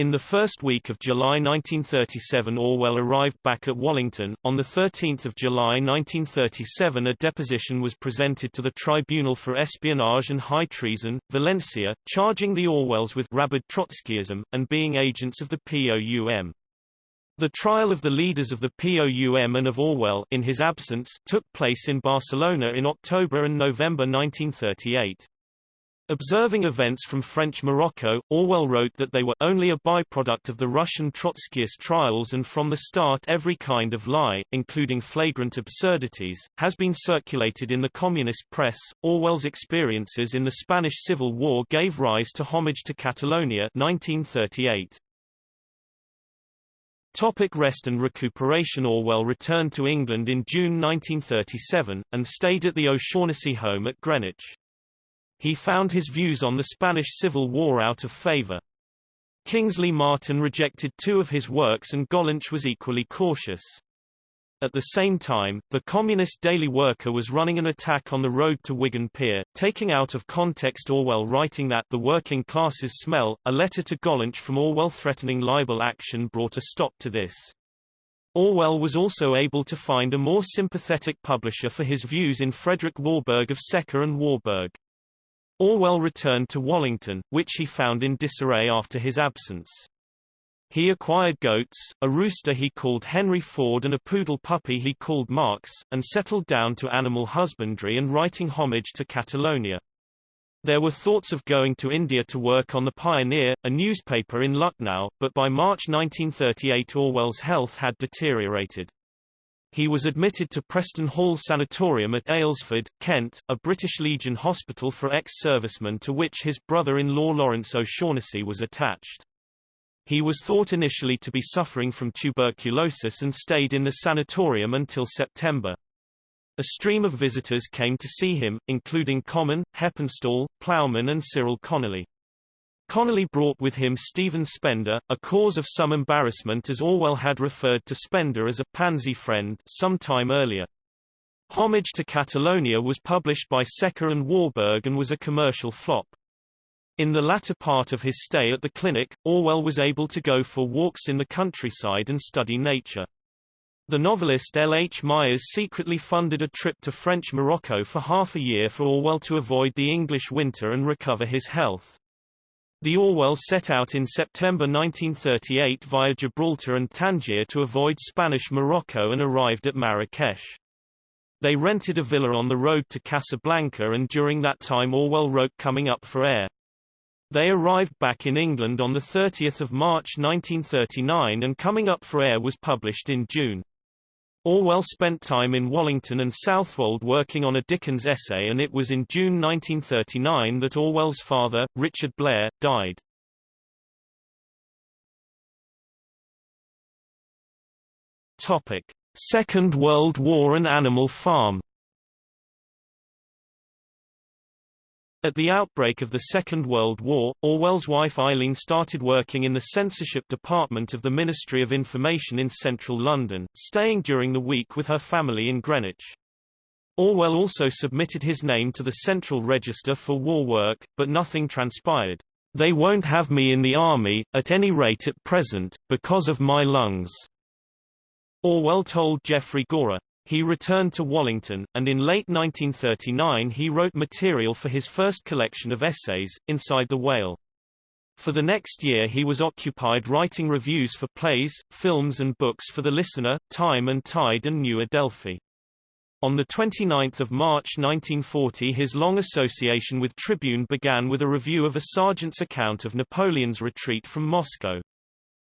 In the first week of July 1937 Orwell arrived back at Wallington. On 13 July 1937 a deposition was presented to the Tribunal for Espionage and High Treason, Valencia, charging the Orwells with rabid Trotskyism, and being agents of the POUM. The trial of the leaders of the POUM and of Orwell in his absence took place in Barcelona in October and November 1938. Observing events from French Morocco, Orwell wrote that they were only a byproduct of the Russian Trotskyist trials and from the start every kind of lie, including flagrant absurdities, has been circulated in the communist press. Orwell's experiences in the Spanish Civil War gave rise to Homage to Catalonia 1938. Topic rest and recuperation Orwell returned to England in June 1937, and stayed at the O'Shaughnessy home at Greenwich. He found his views on the Spanish Civil War out of favor. Kingsley Martin rejected two of his works and Gollancz was equally cautious. At the same time, the Communist Daily Worker was running an attack on the road to Wigan Pier, taking out of context Orwell writing that the working classes smell. A letter to Gollancz from Orwell threatening libel action brought a stop to this. Orwell was also able to find a more sympathetic publisher for his views in Frederick Warburg of Secker and Warburg. Orwell returned to Wallington, which he found in disarray after his absence. He acquired goats, a rooster he called Henry Ford and a poodle puppy he called Marx, and settled down to animal husbandry and writing homage to Catalonia. There were thoughts of going to India to work on The Pioneer, a newspaper in Lucknow, but by March 1938 Orwell's health had deteriorated. He was admitted to Preston Hall Sanatorium at Aylesford, Kent, a British Legion hospital for ex-servicemen to which his brother-in-law Lawrence O'Shaughnessy was attached. He was thought initially to be suffering from tuberculosis and stayed in the sanatorium until September. A stream of visitors came to see him, including Common, Heppenstall, Plowman and Cyril Connolly. Connolly brought with him Stephen Spender, a cause of some embarrassment as Orwell had referred to Spender as a pansy friend some time earlier. Homage to Catalonia was published by Secker and Warburg and was a commercial flop. In the latter part of his stay at the clinic, Orwell was able to go for walks in the countryside and study nature. The novelist L. H. Myers secretly funded a trip to French Morocco for half a year for Orwell to avoid the English winter and recover his health. The Orwell set out in September 1938 via Gibraltar and Tangier to avoid Spanish Morocco and arrived at Marrakesh. They rented a villa on the road to Casablanca and during that time Orwell wrote Coming Up for Air. They arrived back in England on 30 March 1939 and Coming Up for Air was published in June. Orwell spent time in Wallington and Southwold working on a Dickens essay and it was in June 1939 that Orwell's father, Richard Blair, died. Topic. Second World War and Animal Farm At the outbreak of the Second World War, Orwell's wife Eileen started working in the censorship department of the Ministry of Information in central London, staying during the week with her family in Greenwich. Orwell also submitted his name to the Central Register for war work, but nothing transpired. They won't have me in the army, at any rate at present, because of my lungs. Orwell told Geoffrey Gorer. He returned to Wallington, and in late 1939 he wrote material for his first collection of essays, Inside the Whale. For the next year he was occupied writing reviews for plays, films and books for The Listener, Time and Tide and New Adelphi. On 29 March 1940 his long association with Tribune began with a review of a sergeant's account of Napoleon's retreat from Moscow.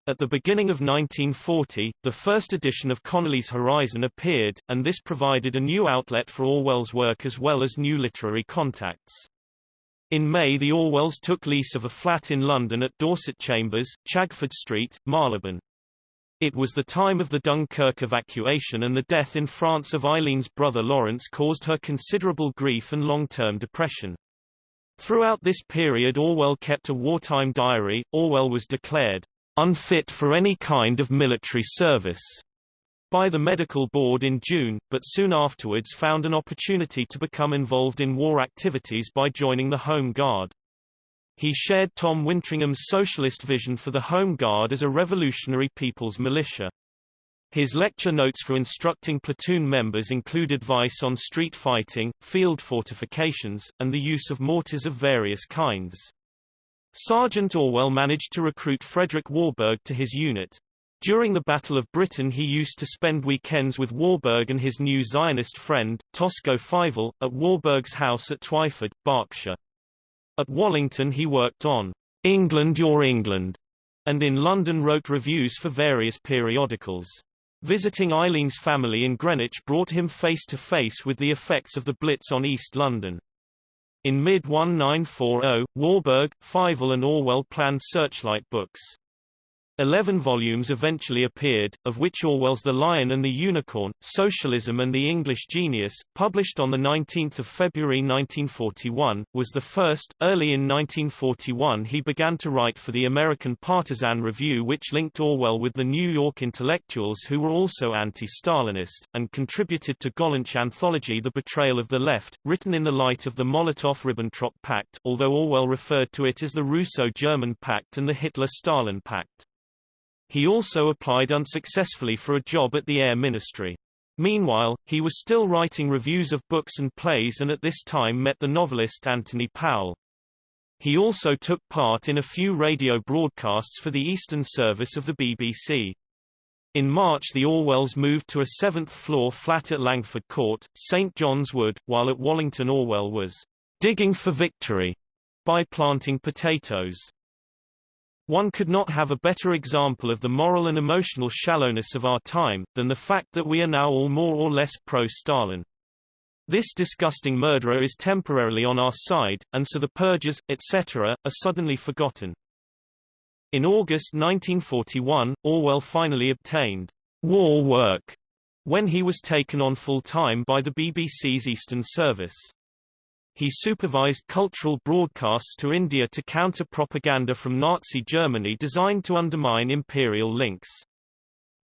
At the beginning of 1940, the first edition of Connolly's Horizon appeared, and this provided a new outlet for Orwell's work as well as new literary contacts. In May the Orwells took lease of a flat in London at Dorset Chambers, Chagford Street, Marylebone. It was the time of the Dunkirk evacuation and the death in France of Eileen's brother Lawrence caused her considerable grief and long-term depression. Throughout this period Orwell kept a wartime diary. Orwell was declared unfit for any kind of military service by the medical board in June, but soon afterwards found an opportunity to become involved in war activities by joining the Home Guard. He shared Tom Wintringham's socialist vision for the Home Guard as a revolutionary people's militia. His lecture notes for instructing platoon members include advice on street fighting, field fortifications, and the use of mortars of various kinds. Sergeant Orwell managed to recruit Frederick Warburg to his unit. During the Battle of Britain he used to spend weekends with Warburg and his new Zionist friend, Tosco Fyvel, at Warburg's house at Twyford, Berkshire. At Wallington he worked on England Your England, and in London wrote reviews for various periodicals. Visiting Eileen's family in Greenwich brought him face to face with the effects of the Blitz on East London. In mid-1940, Warburg, Fyvel and Orwell planned Searchlight books. Eleven volumes eventually appeared, of which Orwell's The Lion and the Unicorn, Socialism and the English Genius, published on 19 February 1941, was the first. Early in 1941 he began to write for the American Partisan Review which linked Orwell with the New York intellectuals who were also anti-Stalinist, and contributed to Gollancz anthology The Betrayal of the Left, written in the light of the Molotov-Ribbentrop Pact although Orwell referred to it as the Russo-German Pact and the Hitler-Stalin Pact. He also applied unsuccessfully for a job at the Air Ministry. Meanwhile, he was still writing reviews of books and plays and at this time met the novelist Anthony Powell. He also took part in a few radio broadcasts for the Eastern Service of the BBC. In March the Orwells moved to a seventh-floor flat at Langford Court, St John's Wood, while at Wallington Orwell was digging for victory by planting potatoes. One could not have a better example of the moral and emotional shallowness of our time, than the fact that we are now all more or less pro-Stalin. This disgusting murderer is temporarily on our side, and so the purges, etc., are suddenly forgotten. In August 1941, Orwell finally obtained war work when he was taken on full-time by the BBC's Eastern Service. He supervised cultural broadcasts to India to counter propaganda from Nazi Germany designed to undermine imperial links.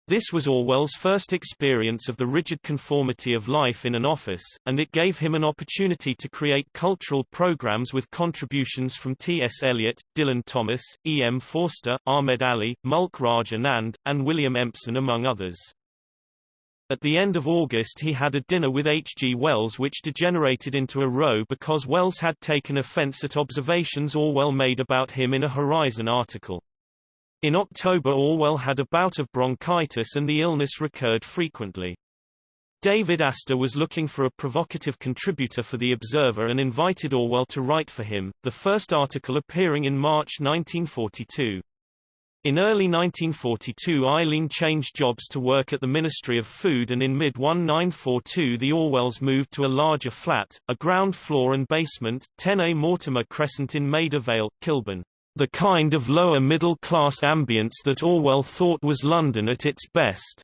This was Orwell's first experience of the rigid conformity of life in an office, and it gave him an opportunity to create cultural programs with contributions from T.S. Eliot, Dylan Thomas, E. M. Forster, Ahmed Ali, Mulk Raj Anand, and William Empson among others. At the end of August he had a dinner with H. G. Wells which degenerated into a row because Wells had taken offense at observations Orwell made about him in a Horizon article. In October Orwell had a bout of bronchitis and the illness recurred frequently. David Astor was looking for a provocative contributor for The Observer and invited Orwell to write for him, the first article appearing in March 1942. In early 1942 Eileen changed jobs to work at the Ministry of Food and in mid-1942 the Orwells moved to a larger flat, a ground floor and basement, 10A Mortimer Crescent in Maida Vale, Kilburn. The kind of lower middle-class ambience that Orwell thought was London at its best.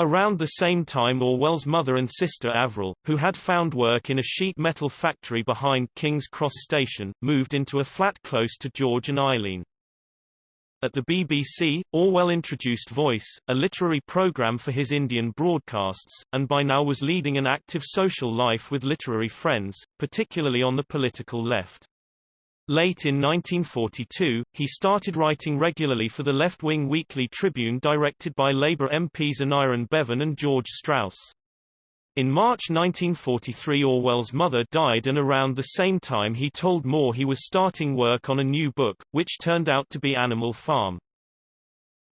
Around the same time Orwell's mother and sister Avril, who had found work in a sheet metal factory behind King's Cross Station, moved into a flat close to George and Eileen. At the BBC, Orwell introduced Voice, a literary program for his Indian broadcasts, and by now was leading an active social life with literary friends, particularly on the political left. Late in 1942, he started writing regularly for the left-wing Weekly Tribune directed by Labour MPs Aneurin Bevan and George Strauss. In March 1943 Orwell's mother died and around the same time he told Moore he was starting work on a new book, which turned out to be Animal Farm.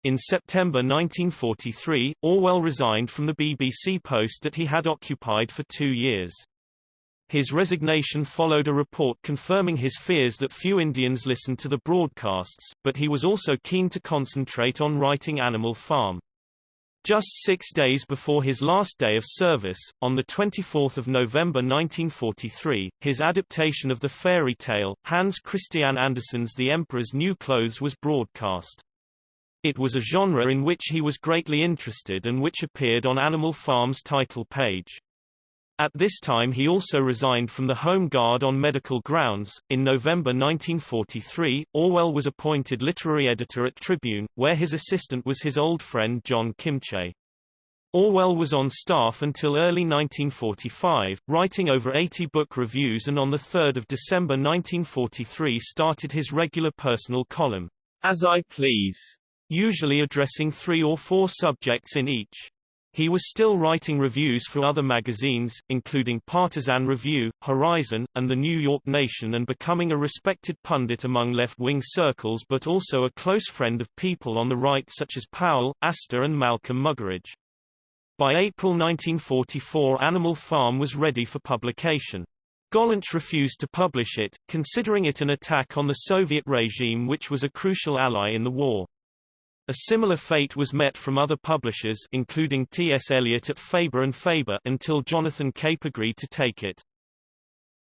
In September 1943, Orwell resigned from the BBC post that he had occupied for two years. His resignation followed a report confirming his fears that few Indians listened to the broadcasts, but he was also keen to concentrate on writing Animal Farm. Just six days before his last day of service, on 24 November 1943, his adaptation of the fairy tale, Hans Christian Andersen's The Emperor's New Clothes was broadcast. It was a genre in which he was greatly interested and which appeared on Animal Farm's title page. At this time he also resigned from the Home Guard on medical grounds. In November 1943, Orwell was appointed literary editor at Tribune, where his assistant was his old friend John Kimche. Orwell was on staff until early 1945, writing over 80 book reviews and on 3 December 1943 started his regular personal column, As I Please, usually addressing three or four subjects in each. He was still writing reviews for other magazines, including Partisan Review, Horizon, and The New York Nation and becoming a respected pundit among left-wing circles but also a close friend of people on the right such as Powell, Astor and Malcolm Muggeridge. By April 1944 Animal Farm was ready for publication. Gollancz refused to publish it, considering it an attack on the Soviet regime which was a crucial ally in the war. A similar fate was met from other publishers including T. S. Eliot at Faber and Faber until Jonathan Cape agreed to take it.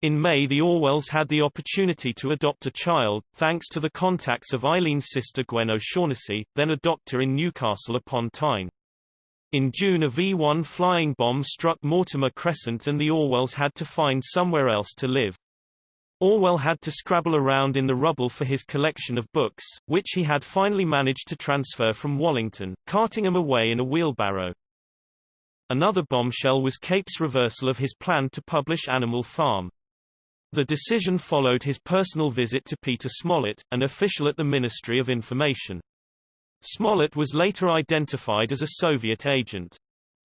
In May the Orwells had the opportunity to adopt a child, thanks to the contacts of Eileen's sister Gwen O'Shaughnessy, then a doctor in Newcastle upon Tyne. In June a V-1 flying bomb struck Mortimer Crescent and the Orwells had to find somewhere else to live. Orwell had to scrabble around in the rubble for his collection of books, which he had finally managed to transfer from Wallington, carting them away in a wheelbarrow. Another bombshell was Cape's reversal of his plan to publish Animal Farm. The decision followed his personal visit to Peter Smollett, an official at the Ministry of Information. Smollett was later identified as a Soviet agent.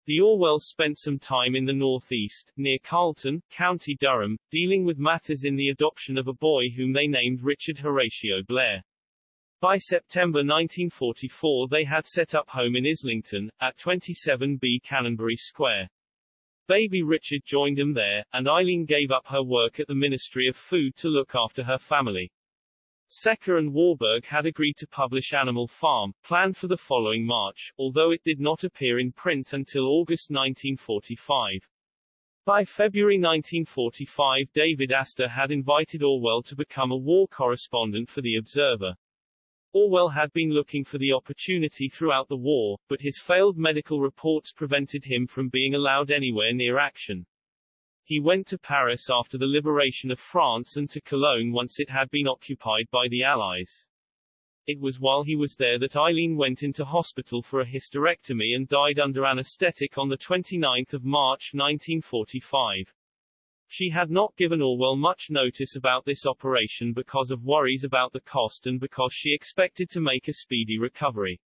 The Orwells spent some time in the northeast, near Carlton, County Durham, dealing with matters in the adoption of a boy whom they named Richard Horatio Blair. By September 1944 they had set up home in Islington, at 27B Canonbury Square. Baby Richard joined them there, and Eileen gave up her work at the Ministry of Food to look after her family. Secker and Warburg had agreed to publish Animal Farm, planned for the following March, although it did not appear in print until August 1945. By February 1945 David Astor had invited Orwell to become a war correspondent for The Observer. Orwell had been looking for the opportunity throughout the war, but his failed medical reports prevented him from being allowed anywhere near action. He went to Paris after the liberation of France and to Cologne once it had been occupied by the Allies. It was while he was there that Eileen went into hospital for a hysterectomy and died under anesthetic on 29 March 1945. She had not given Orwell much notice about this operation because of worries about the cost and because she expected to make a speedy recovery.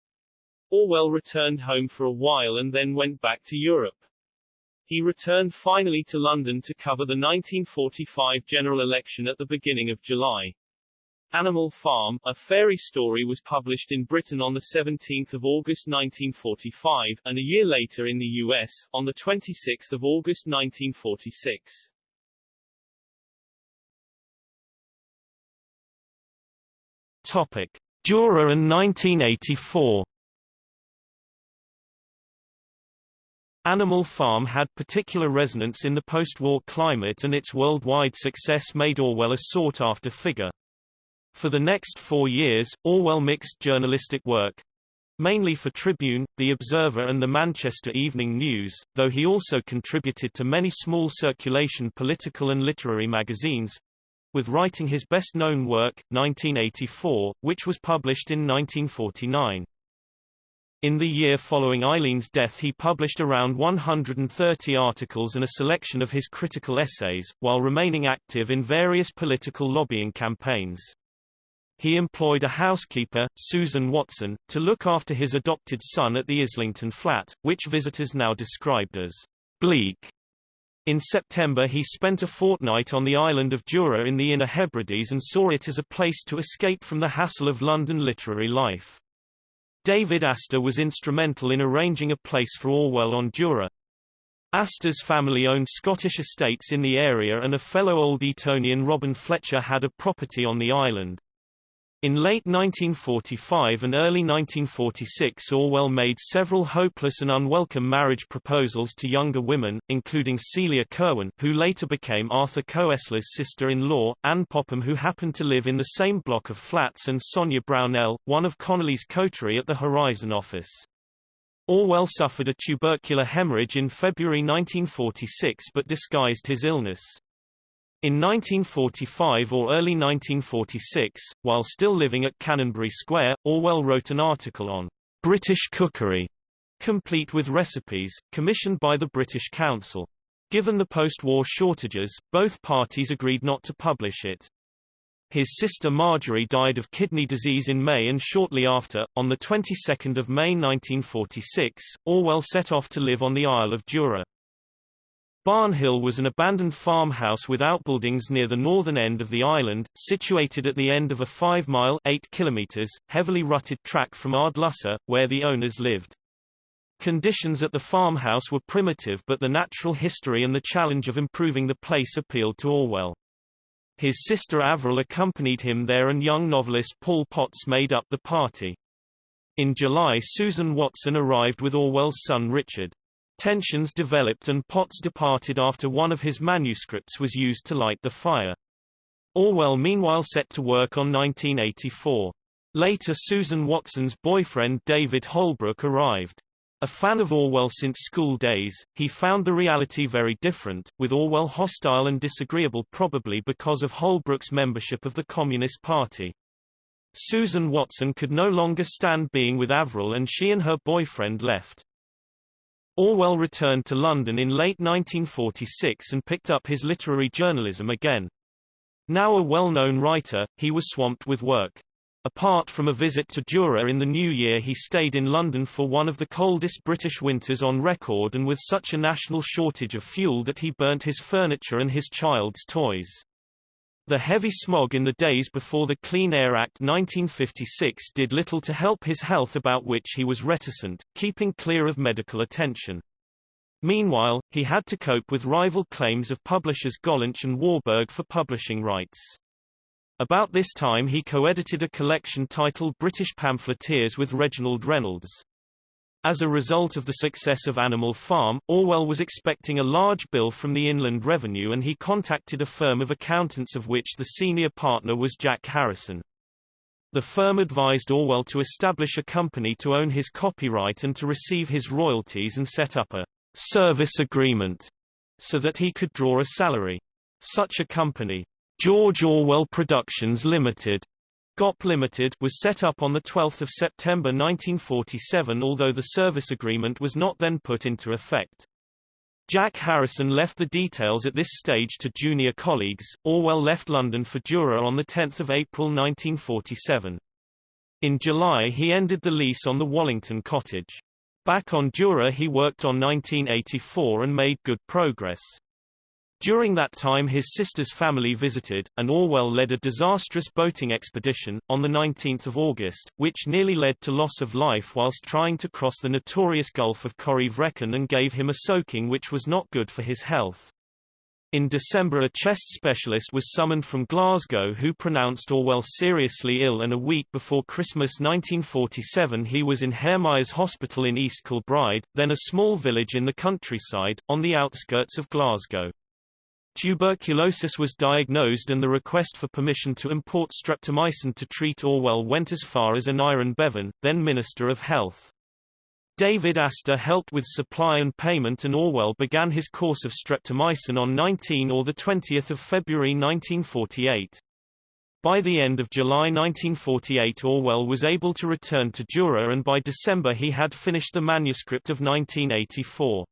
Orwell returned home for a while and then went back to Europe. He returned finally to London to cover the 1945 general election at the beginning of July. Animal Farm, a fairy story was published in Britain on 17 August 1945, and a year later in the US, on 26 August 1946. Topic: Jura and 1984. Animal Farm had particular resonance in the post-war climate and its worldwide success made Orwell a sought-after figure. For the next four years, Orwell mixed journalistic work, mainly for Tribune, The Observer and the Manchester Evening News, though he also contributed to many small circulation political and literary magazines, with writing his best-known work, 1984, which was published in 1949. In the year following Eileen's death he published around 130 articles and a selection of his critical essays, while remaining active in various political lobbying campaigns. He employed a housekeeper, Susan Watson, to look after his adopted son at the Islington flat, which visitors now described as bleak. In September he spent a fortnight on the island of Jura in the Inner Hebrides and saw it as a place to escape from the hassle of London literary life. David Astor was instrumental in arranging a place for Orwell on Jura. Astor's family owned Scottish estates in the area and a fellow Old Etonian Robin Fletcher had a property on the island. In late 1945 and early 1946 Orwell made several hopeless and unwelcome marriage proposals to younger women, including Celia Kirwan who later became Arthur Koestler's sister-in-law, Anne Popham who happened to live in the same block of flats and Sonia Brownell, one of Connolly's coterie at the Horizon office. Orwell suffered a tubercular hemorrhage in February 1946 but disguised his illness. In 1945 or early 1946, while still living at Canonbury Square, Orwell wrote an article on British cookery, complete with recipes, commissioned by the British Council. Given the post-war shortages, both parties agreed not to publish it. His sister Marjorie died of kidney disease in May and shortly after, on the 22nd of May 1946, Orwell set off to live on the Isle of Jura. Barnhill was an abandoned farmhouse with outbuildings near the northern end of the island, situated at the end of a 5-mile (8 kilometers) heavily rutted track from Ardlussa, where the owners lived. Conditions at the farmhouse were primitive but the natural history and the challenge of improving the place appealed to Orwell. His sister Avril accompanied him there and young novelist Paul Potts made up the party. In July Susan Watson arrived with Orwell's son Richard. Tensions developed and Potts departed after one of his manuscripts was used to light the fire. Orwell meanwhile set to work on 1984. Later Susan Watson's boyfriend David Holbrook arrived. A fan of Orwell since school days, he found the reality very different, with Orwell hostile and disagreeable probably because of Holbrook's membership of the Communist Party. Susan Watson could no longer stand being with Avril and she and her boyfriend left. Orwell returned to London in late 1946 and picked up his literary journalism again. Now a well-known writer, he was swamped with work. Apart from a visit to Jura in the new year he stayed in London for one of the coldest British winters on record and with such a national shortage of fuel that he burnt his furniture and his child's toys. The heavy smog in the days before the Clean Air Act 1956 did little to help his health about which he was reticent, keeping clear of medical attention. Meanwhile, he had to cope with rival claims of publishers Gollancz and Warburg for publishing rights. About this time he co-edited a collection titled British Pamphleteers with Reginald Reynolds. As a result of the success of Animal Farm, Orwell was expecting a large bill from the Inland Revenue and he contacted a firm of accountants of which the senior partner was Jack Harrison. The firm advised Orwell to establish a company to own his copyright and to receive his royalties and set up a service agreement so that he could draw a salary. Such a company, George Orwell Productions Limited GOP Limited was set up on 12 September 1947 although the service agreement was not then put into effect. Jack Harrison left the details at this stage to junior colleagues. Orwell left London for Jura on 10 April 1947. In July he ended the lease on the Wallington cottage. Back on Jura he worked on 1984 and made good progress. During that time his sister's family visited, and Orwell led a disastrous boating expedition, on 19 August, which nearly led to loss of life whilst trying to cross the notorious Gulf of Corryvreckan and gave him a soaking which was not good for his health. In December a chest specialist was summoned from Glasgow who pronounced Orwell seriously ill and a week before Christmas 1947 he was in Hairmyres Hospital in East Kilbride, then a small village in the countryside, on the outskirts of Glasgow. Tuberculosis was diagnosed and the request for permission to import streptomycin to treat Orwell went as far as Aneurin Bevan, then Minister of Health. David Astor helped with supply and payment and Orwell began his course of streptomycin on 19 or 20 February 1948. By the end of July 1948 Orwell was able to return to Jura and by December he had finished the manuscript of 1984.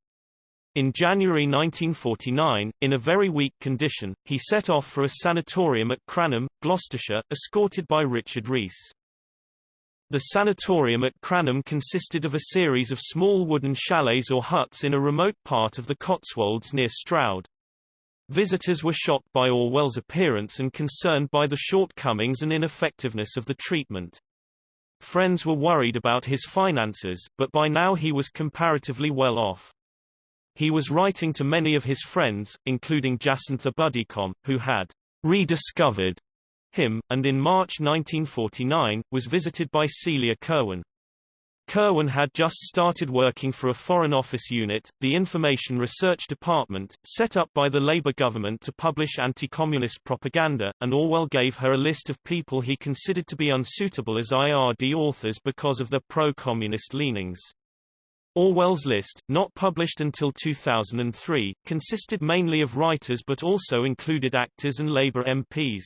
In January 1949, in a very weak condition, he set off for a sanatorium at Cranham, Gloucestershire, escorted by Richard Rees. The sanatorium at Cranham consisted of a series of small wooden chalets or huts in a remote part of the Cotswolds near Stroud. Visitors were shocked by Orwell's appearance and concerned by the shortcomings and ineffectiveness of the treatment. Friends were worried about his finances, but by now he was comparatively well off. He was writing to many of his friends, including Jacintha Buddicom, who had rediscovered him, and in March 1949, was visited by Celia Kirwan. Kirwan had just started working for a Foreign Office unit, the Information Research Department, set up by the Labour government to publish anti-communist propaganda, and Orwell gave her a list of people he considered to be unsuitable as IRD authors because of their pro-communist leanings. Orwell's list, not published until 2003, consisted mainly of writers but also included actors and Labour MPs.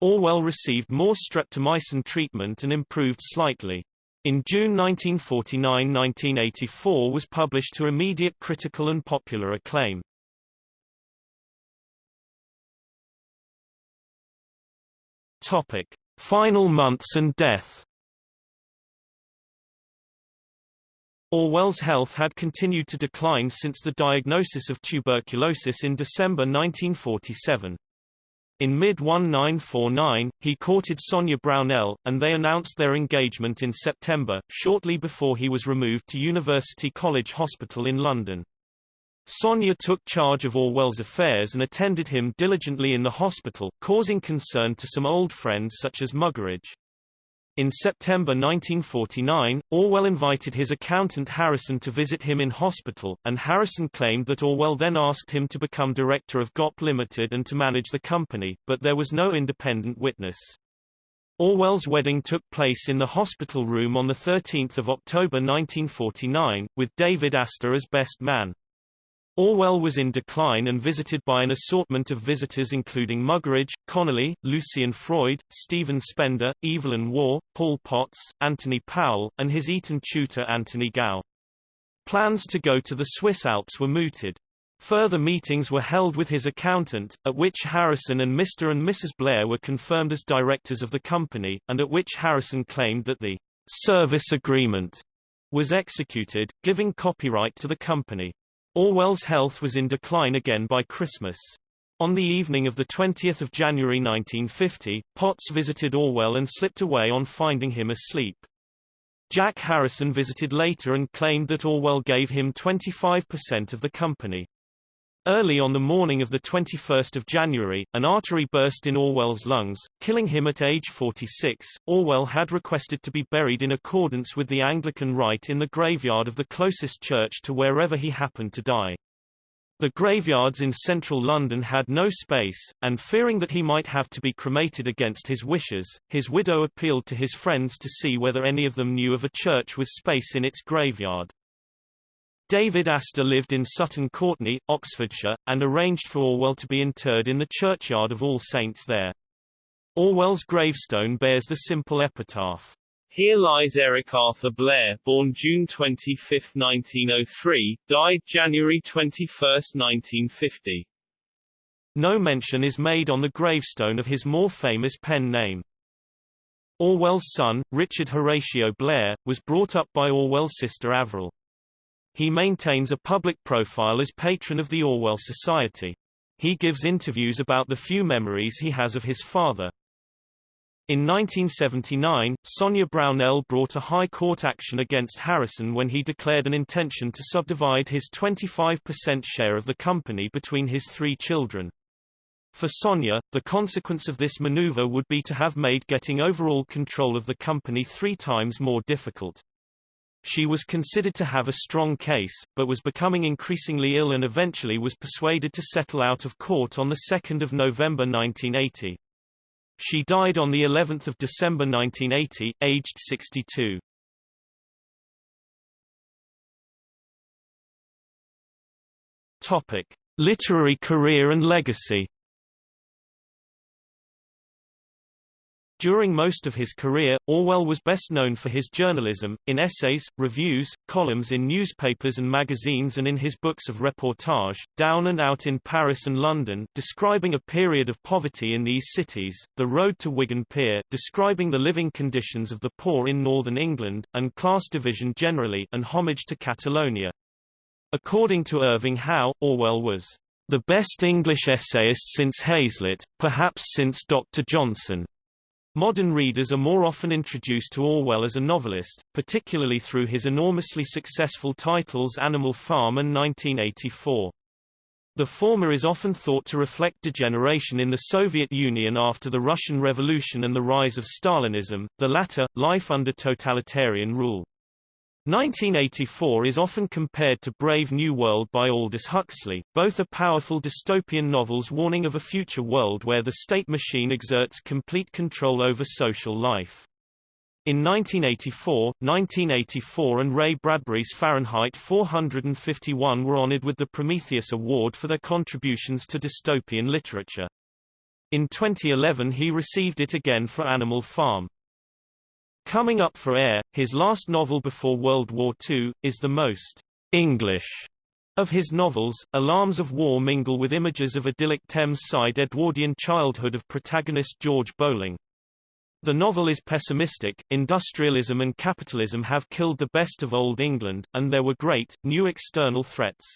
Orwell received more streptomycin treatment and improved slightly. In June 1949–1984 was published to immediate critical and popular acclaim. Topic: Final months and death. Orwell's health had continued to decline since the diagnosis of tuberculosis in December 1947. In mid-1949, he courted Sonia Brownell, and they announced their engagement in September, shortly before he was removed to University College Hospital in London. Sonia took charge of Orwell's affairs and attended him diligently in the hospital, causing concern to some old friends such as Muggeridge. In September 1949, Orwell invited his accountant Harrison to visit him in hospital, and Harrison claimed that Orwell then asked him to become director of GOP Limited and to manage the company, but there was no independent witness. Orwell's wedding took place in the hospital room on 13 October 1949, with David Astor as best man. Orwell was in decline and visited by an assortment of visitors including Muggeridge, Connolly, Lucian Freud, Stephen Spender, Evelyn Waugh, Paul Potts, Anthony Powell, and his Eton tutor Anthony Gow. Plans to go to the Swiss Alps were mooted. Further meetings were held with his accountant, at which Harrison and Mr. and Mrs. Blair were confirmed as directors of the company, and at which Harrison claimed that the service agreement was executed, giving copyright to the company. Orwell's health was in decline again by Christmas. On the evening of 20 January 1950, Potts visited Orwell and slipped away on finding him asleep. Jack Harrison visited later and claimed that Orwell gave him 25% of the company. Early on the morning of 21 January, an artery burst in Orwell's lungs, killing him at age 46. Orwell had requested to be buried in accordance with the Anglican rite in the graveyard of the closest church to wherever he happened to die. The graveyards in central London had no space, and fearing that he might have to be cremated against his wishes, his widow appealed to his friends to see whether any of them knew of a church with space in its graveyard. David Astor lived in Sutton Courtenay, Oxfordshire, and arranged for Orwell to be interred in the churchyard of All Saints there. Orwell's gravestone bears the simple epitaph, Here lies Eric Arthur Blair, born June 25, 1903, died January 21, 1950. No mention is made on the gravestone of his more famous pen name. Orwell's son, Richard Horatio Blair, was brought up by Orwell's sister Averil. He maintains a public profile as patron of the Orwell Society. He gives interviews about the few memories he has of his father. In 1979, Sonia Brownell brought a high court action against Harrison when he declared an intention to subdivide his 25% share of the company between his three children. For Sonia, the consequence of this maneuver would be to have made getting overall control of the company three times more difficult. She was considered to have a strong case, but was becoming increasingly ill and eventually was persuaded to settle out of court on 2 November 1980. She died on the 11th of December 1980, aged 62. Topic: Literary career and legacy. During most of his career, Orwell was best known for his journalism, in essays, reviews, columns in newspapers and magazines and in his books of reportage, Down and Out in Paris and London, describing a period of poverty in these cities, The Road to Wigan Pier, describing the living conditions of the poor in northern England, and class division generally, and homage to Catalonia. According to Irving Howe, Orwell was the best English essayist since Hazlitt, perhaps since Dr. Johnson. Modern readers are more often introduced to Orwell as a novelist, particularly through his enormously successful titles Animal Farm and 1984. The former is often thought to reflect degeneration in the Soviet Union after the Russian Revolution and the rise of Stalinism, the latter, life under totalitarian rule. 1984 is often compared to Brave New World by Aldous Huxley, both are powerful dystopian novels warning of a future world where the state machine exerts complete control over social life. In 1984, 1984 and Ray Bradbury's Fahrenheit 451 were honored with the Prometheus Award for their contributions to dystopian literature. In 2011 he received it again for Animal Farm. Coming Up for Air, his last novel before World War II, is the most English of his novels. Alarms of War mingle with images of idyllic Thames-side Edwardian childhood of protagonist George Bowling. The novel is pessimistic, industrialism and capitalism have killed the best of Old England, and there were great, new external threats.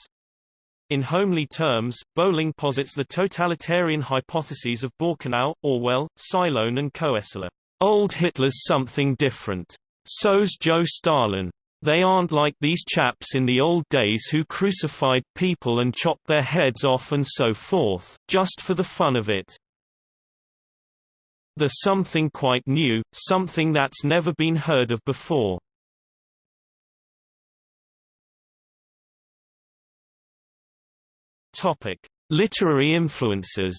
In homely terms, Bowling posits the totalitarian hypotheses of Borkenau, Orwell, Silone and Koestler. Old Hitler's something different. So's Joe Stalin. They aren't like these chaps in the old days who crucified people and chopped their heads off and so forth, just for the fun of it. There's something quite new, something that's never been heard of before. Topic: Literary influences.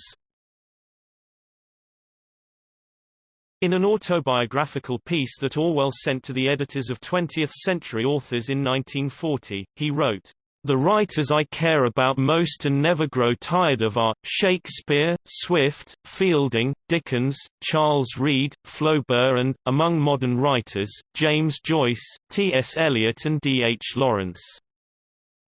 In an autobiographical piece that Orwell sent to the editors of 20th-century authors in 1940, he wrote, the writers I care about most and never grow tired of are, Shakespeare, Swift, Fielding, Dickens, Charles Reade, Flaubert and, among modern writers, James Joyce, T. S. Eliot and D. H. Lawrence.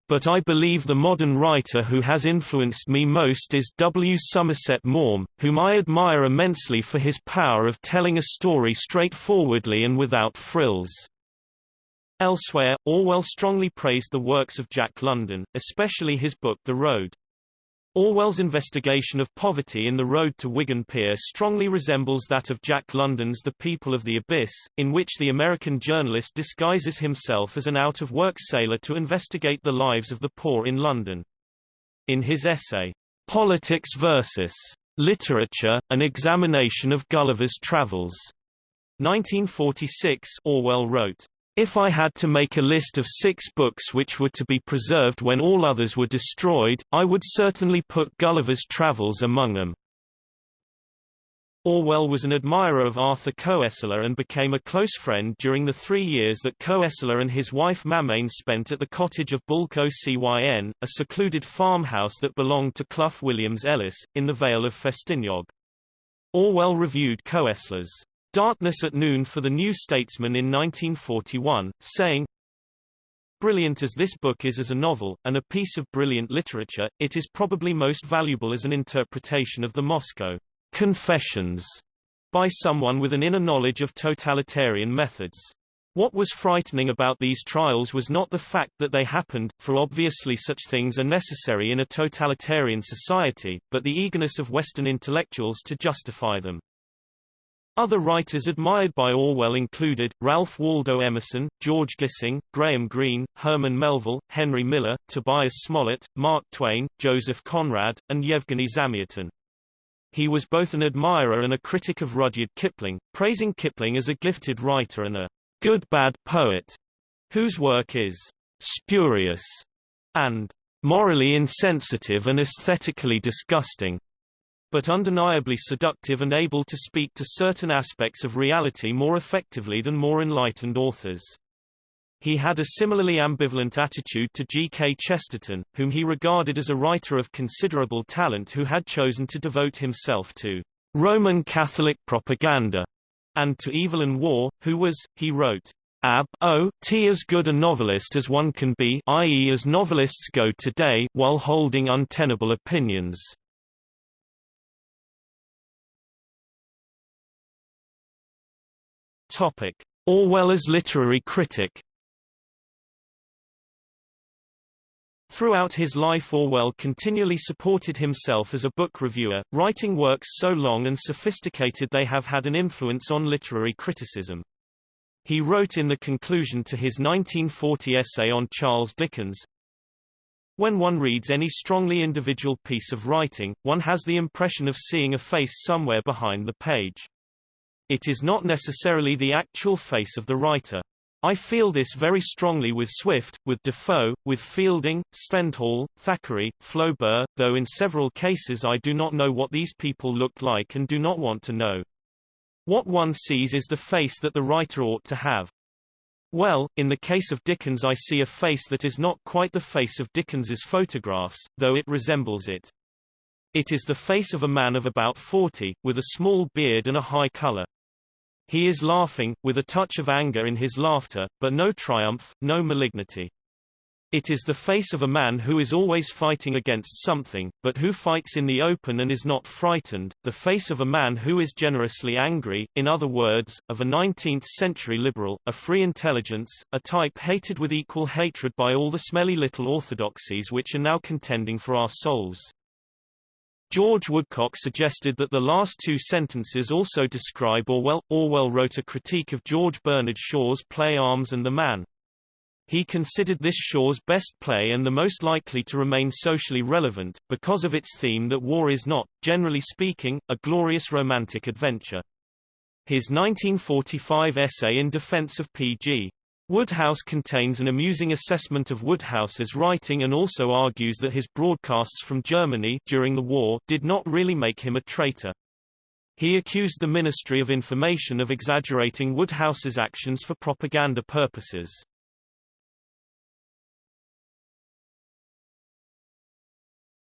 But I believe the modern writer who has influenced me most is W. Somerset Maugham, whom I admire immensely for his power of telling a story straightforwardly and without frills. Elsewhere, Orwell strongly praised the works of Jack London, especially his book The Road. Orwell's investigation of poverty in The Road to Wigan Pier strongly resembles that of Jack London's The People of the Abyss, in which the American journalist disguises himself as an out-of-work sailor to investigate the lives of the poor in London. In his essay, Politics versus Literature, an examination of Gulliver's Travels, 1946, Orwell wrote, if I had to make a list of six books which were to be preserved when all others were destroyed, I would certainly put Gulliver's Travels among them. Orwell was an admirer of Arthur Koestler and became a close friend during the three years that Koestler and his wife Mamaine spent at the cottage of Bwlch Ocyn, a secluded farmhouse that belonged to Clough Williams Ellis, in the Vale of Festiniog. Orwell reviewed Koestler's Darkness at Noon for the New Statesman in 1941, saying, Brilliant as this book is as a novel, and a piece of brilliant literature, it is probably most valuable as an interpretation of the Moscow Confessions by someone with an inner knowledge of totalitarian methods. What was frightening about these trials was not the fact that they happened, for obviously such things are necessary in a totalitarian society, but the eagerness of Western intellectuals to justify them. Other writers admired by Orwell included, Ralph Waldo Emerson, George Gissing, Graham Greene, Herman Melville, Henry Miller, Tobias Smollett, Mark Twain, Joseph Conrad, and Yevgeny Zamyatin. He was both an admirer and a critic of Rudyard Kipling, praising Kipling as a gifted writer and a good-bad poet, whose work is spurious and morally insensitive and aesthetically disgusting but undeniably seductive and able to speak to certain aspects of reality more effectively than more enlightened authors. He had a similarly ambivalent attitude to G. K. Chesterton, whom he regarded as a writer of considerable talent who had chosen to devote himself to Roman Catholic propaganda, and to Evelyn Waugh, who was, he wrote, ab o t as good a novelist as one can be i.e. as novelists go today while holding untenable opinions. Topic: Orwell as literary critic. Throughout his life Orwell continually supported himself as a book reviewer, writing works so long and sophisticated they have had an influence on literary criticism. He wrote in the conclusion to his 1940 essay on Charles Dickens, When one reads any strongly individual piece of writing, one has the impression of seeing a face somewhere behind the page. It is not necessarily the actual face of the writer. I feel this very strongly with Swift, with Defoe, with Fielding, Stendhal, Thackeray, Flaubert, though in several cases I do not know what these people looked like and do not want to know. What one sees is the face that the writer ought to have. Well, in the case of Dickens I see a face that is not quite the face of Dickens's photographs, though it resembles it. It is the face of a man of about 40, with a small beard and a high color. He is laughing, with a touch of anger in his laughter, but no triumph, no malignity. It is the face of a man who is always fighting against something, but who fights in the open and is not frightened, the face of a man who is generously angry, in other words, of a 19th-century liberal, a free intelligence, a type hated with equal hatred by all the smelly little orthodoxies which are now contending for our souls. George Woodcock suggested that the last two sentences also describe Orwell. Orwell wrote a critique of George Bernard Shaw's play Arms and the Man. He considered this Shaw's best play and the most likely to remain socially relevant, because of its theme that war is not, generally speaking, a glorious romantic adventure. His 1945 essay in defense of P.G. Wodehouse contains an amusing assessment of Wodehouse's writing and also argues that his broadcasts from Germany during the war did not really make him a traitor. He accused the Ministry of Information of exaggerating Wodehouse's actions for propaganda purposes.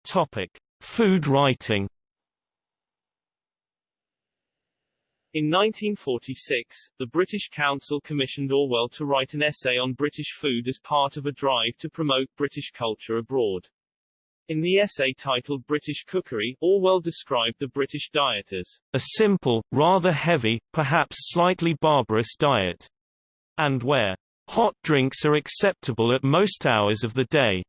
Topic: Food writing. In 1946, the British Council commissioned Orwell to write an essay on British food as part of a drive to promote British culture abroad. In the essay titled British Cookery, Orwell described the British diet as a simple, rather heavy, perhaps slightly barbarous diet, and where hot drinks are acceptable at most hours of the day.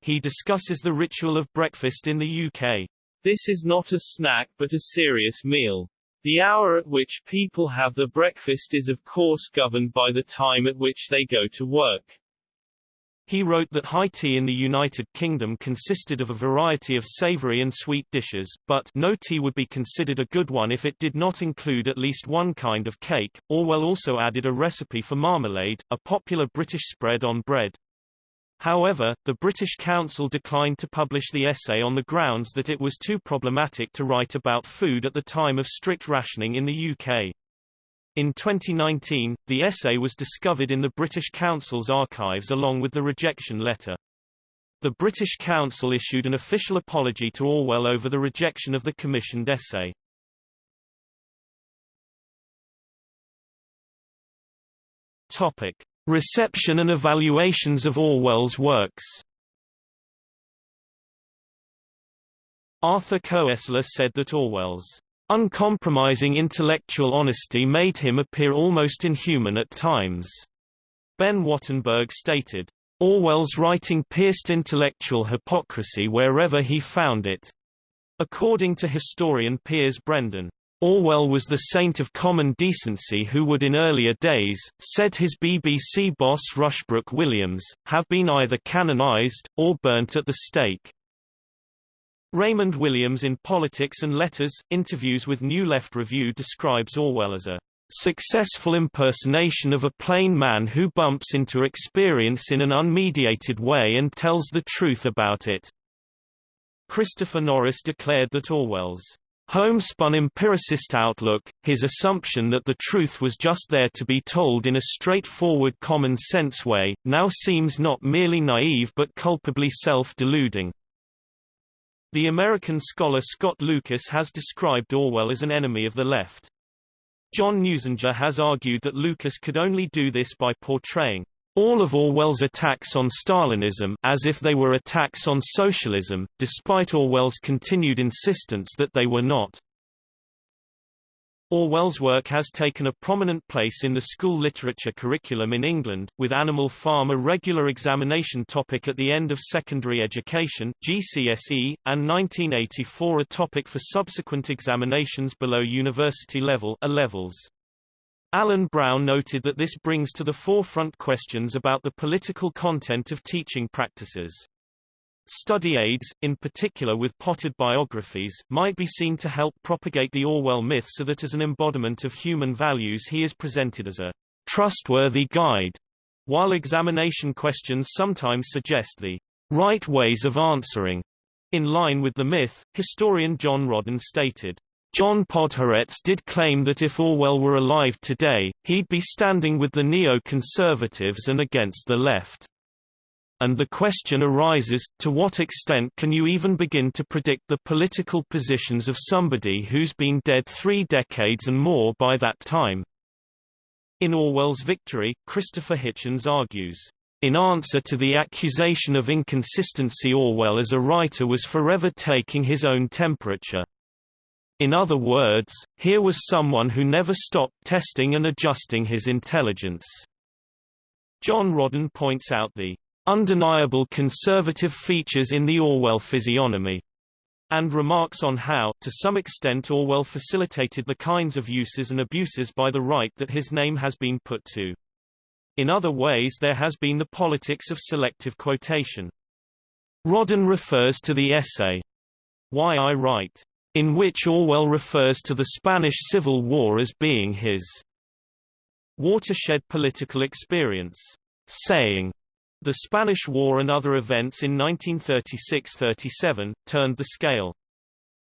He discusses the ritual of breakfast in the UK. This is not a snack but a serious meal. The hour at which people have their breakfast is of course governed by the time at which they go to work. He wrote that high tea in the United Kingdom consisted of a variety of savory and sweet dishes, but no tea would be considered a good one if it did not include at least one kind of cake. Orwell also added a recipe for marmalade, a popular British spread on bread. However, the British Council declined to publish the essay on the grounds that it was too problematic to write about food at the time of strict rationing in the UK. In 2019, the essay was discovered in the British Council's archives along with the rejection letter. The British Council issued an official apology to Orwell over the rejection of the commissioned essay. Topic. Reception and evaluations of Orwell's works Arthur Koestler said that Orwell's uncompromising intellectual honesty made him appear almost inhuman at times. Ben Wattenberg stated, Orwell's writing pierced intellectual hypocrisy wherever he found it. According to historian Piers Brendon, Orwell was the saint of common decency who would in earlier days, said his BBC boss Rushbrook Williams, have been either canonised, or burnt at the stake. Raymond Williams in Politics and Letters, Interviews with New Left Review describes Orwell as a successful impersonation of a plain man who bumps into experience in an unmediated way and tells the truth about it. Christopher Norris declared that Orwell's homespun empiricist outlook, his assumption that the truth was just there to be told in a straightforward common-sense way, now seems not merely naive but culpably self-deluding. The American scholar Scott Lucas has described Orwell as an enemy of the left. John Newsinger has argued that Lucas could only do this by portraying all of Orwell's attacks on Stalinism as if they were attacks on socialism, despite Orwell's continued insistence that they were not. Orwell's work has taken a prominent place in the school literature curriculum in England, with Animal Farm a regular examination topic at the end of secondary education GCSE, and 1984 a topic for subsequent examinations below university level A levels. Alan Brown noted that this brings to the forefront questions about the political content of teaching practices. Study aids, in particular with potted biographies, might be seen to help propagate the Orwell myth so that as an embodiment of human values he is presented as a trustworthy guide, while examination questions sometimes suggest the right ways of answering. In line with the myth, historian John Rodden stated, John Podhoretz did claim that if Orwell were alive today, he'd be standing with the neo-conservatives and against the left. And the question arises, to what extent can you even begin to predict the political positions of somebody who's been dead three decades and more by that time? In Orwell's Victory, Christopher Hitchens argues, in answer to the accusation of inconsistency Orwell as a writer was forever taking his own temperature. In other words, here was someone who never stopped testing and adjusting his intelligence. John Rodden points out the undeniable conservative features in the Orwell physiognomy and remarks on how, to some extent Orwell facilitated the kinds of uses and abuses by the right that his name has been put to. In other ways there has been the politics of selective quotation. Rodden refers to the essay, Why I Write, in which Orwell refers to the Spanish Civil War as being his watershed political experience, saying, the Spanish War and other events in 1936–37, turned the scale.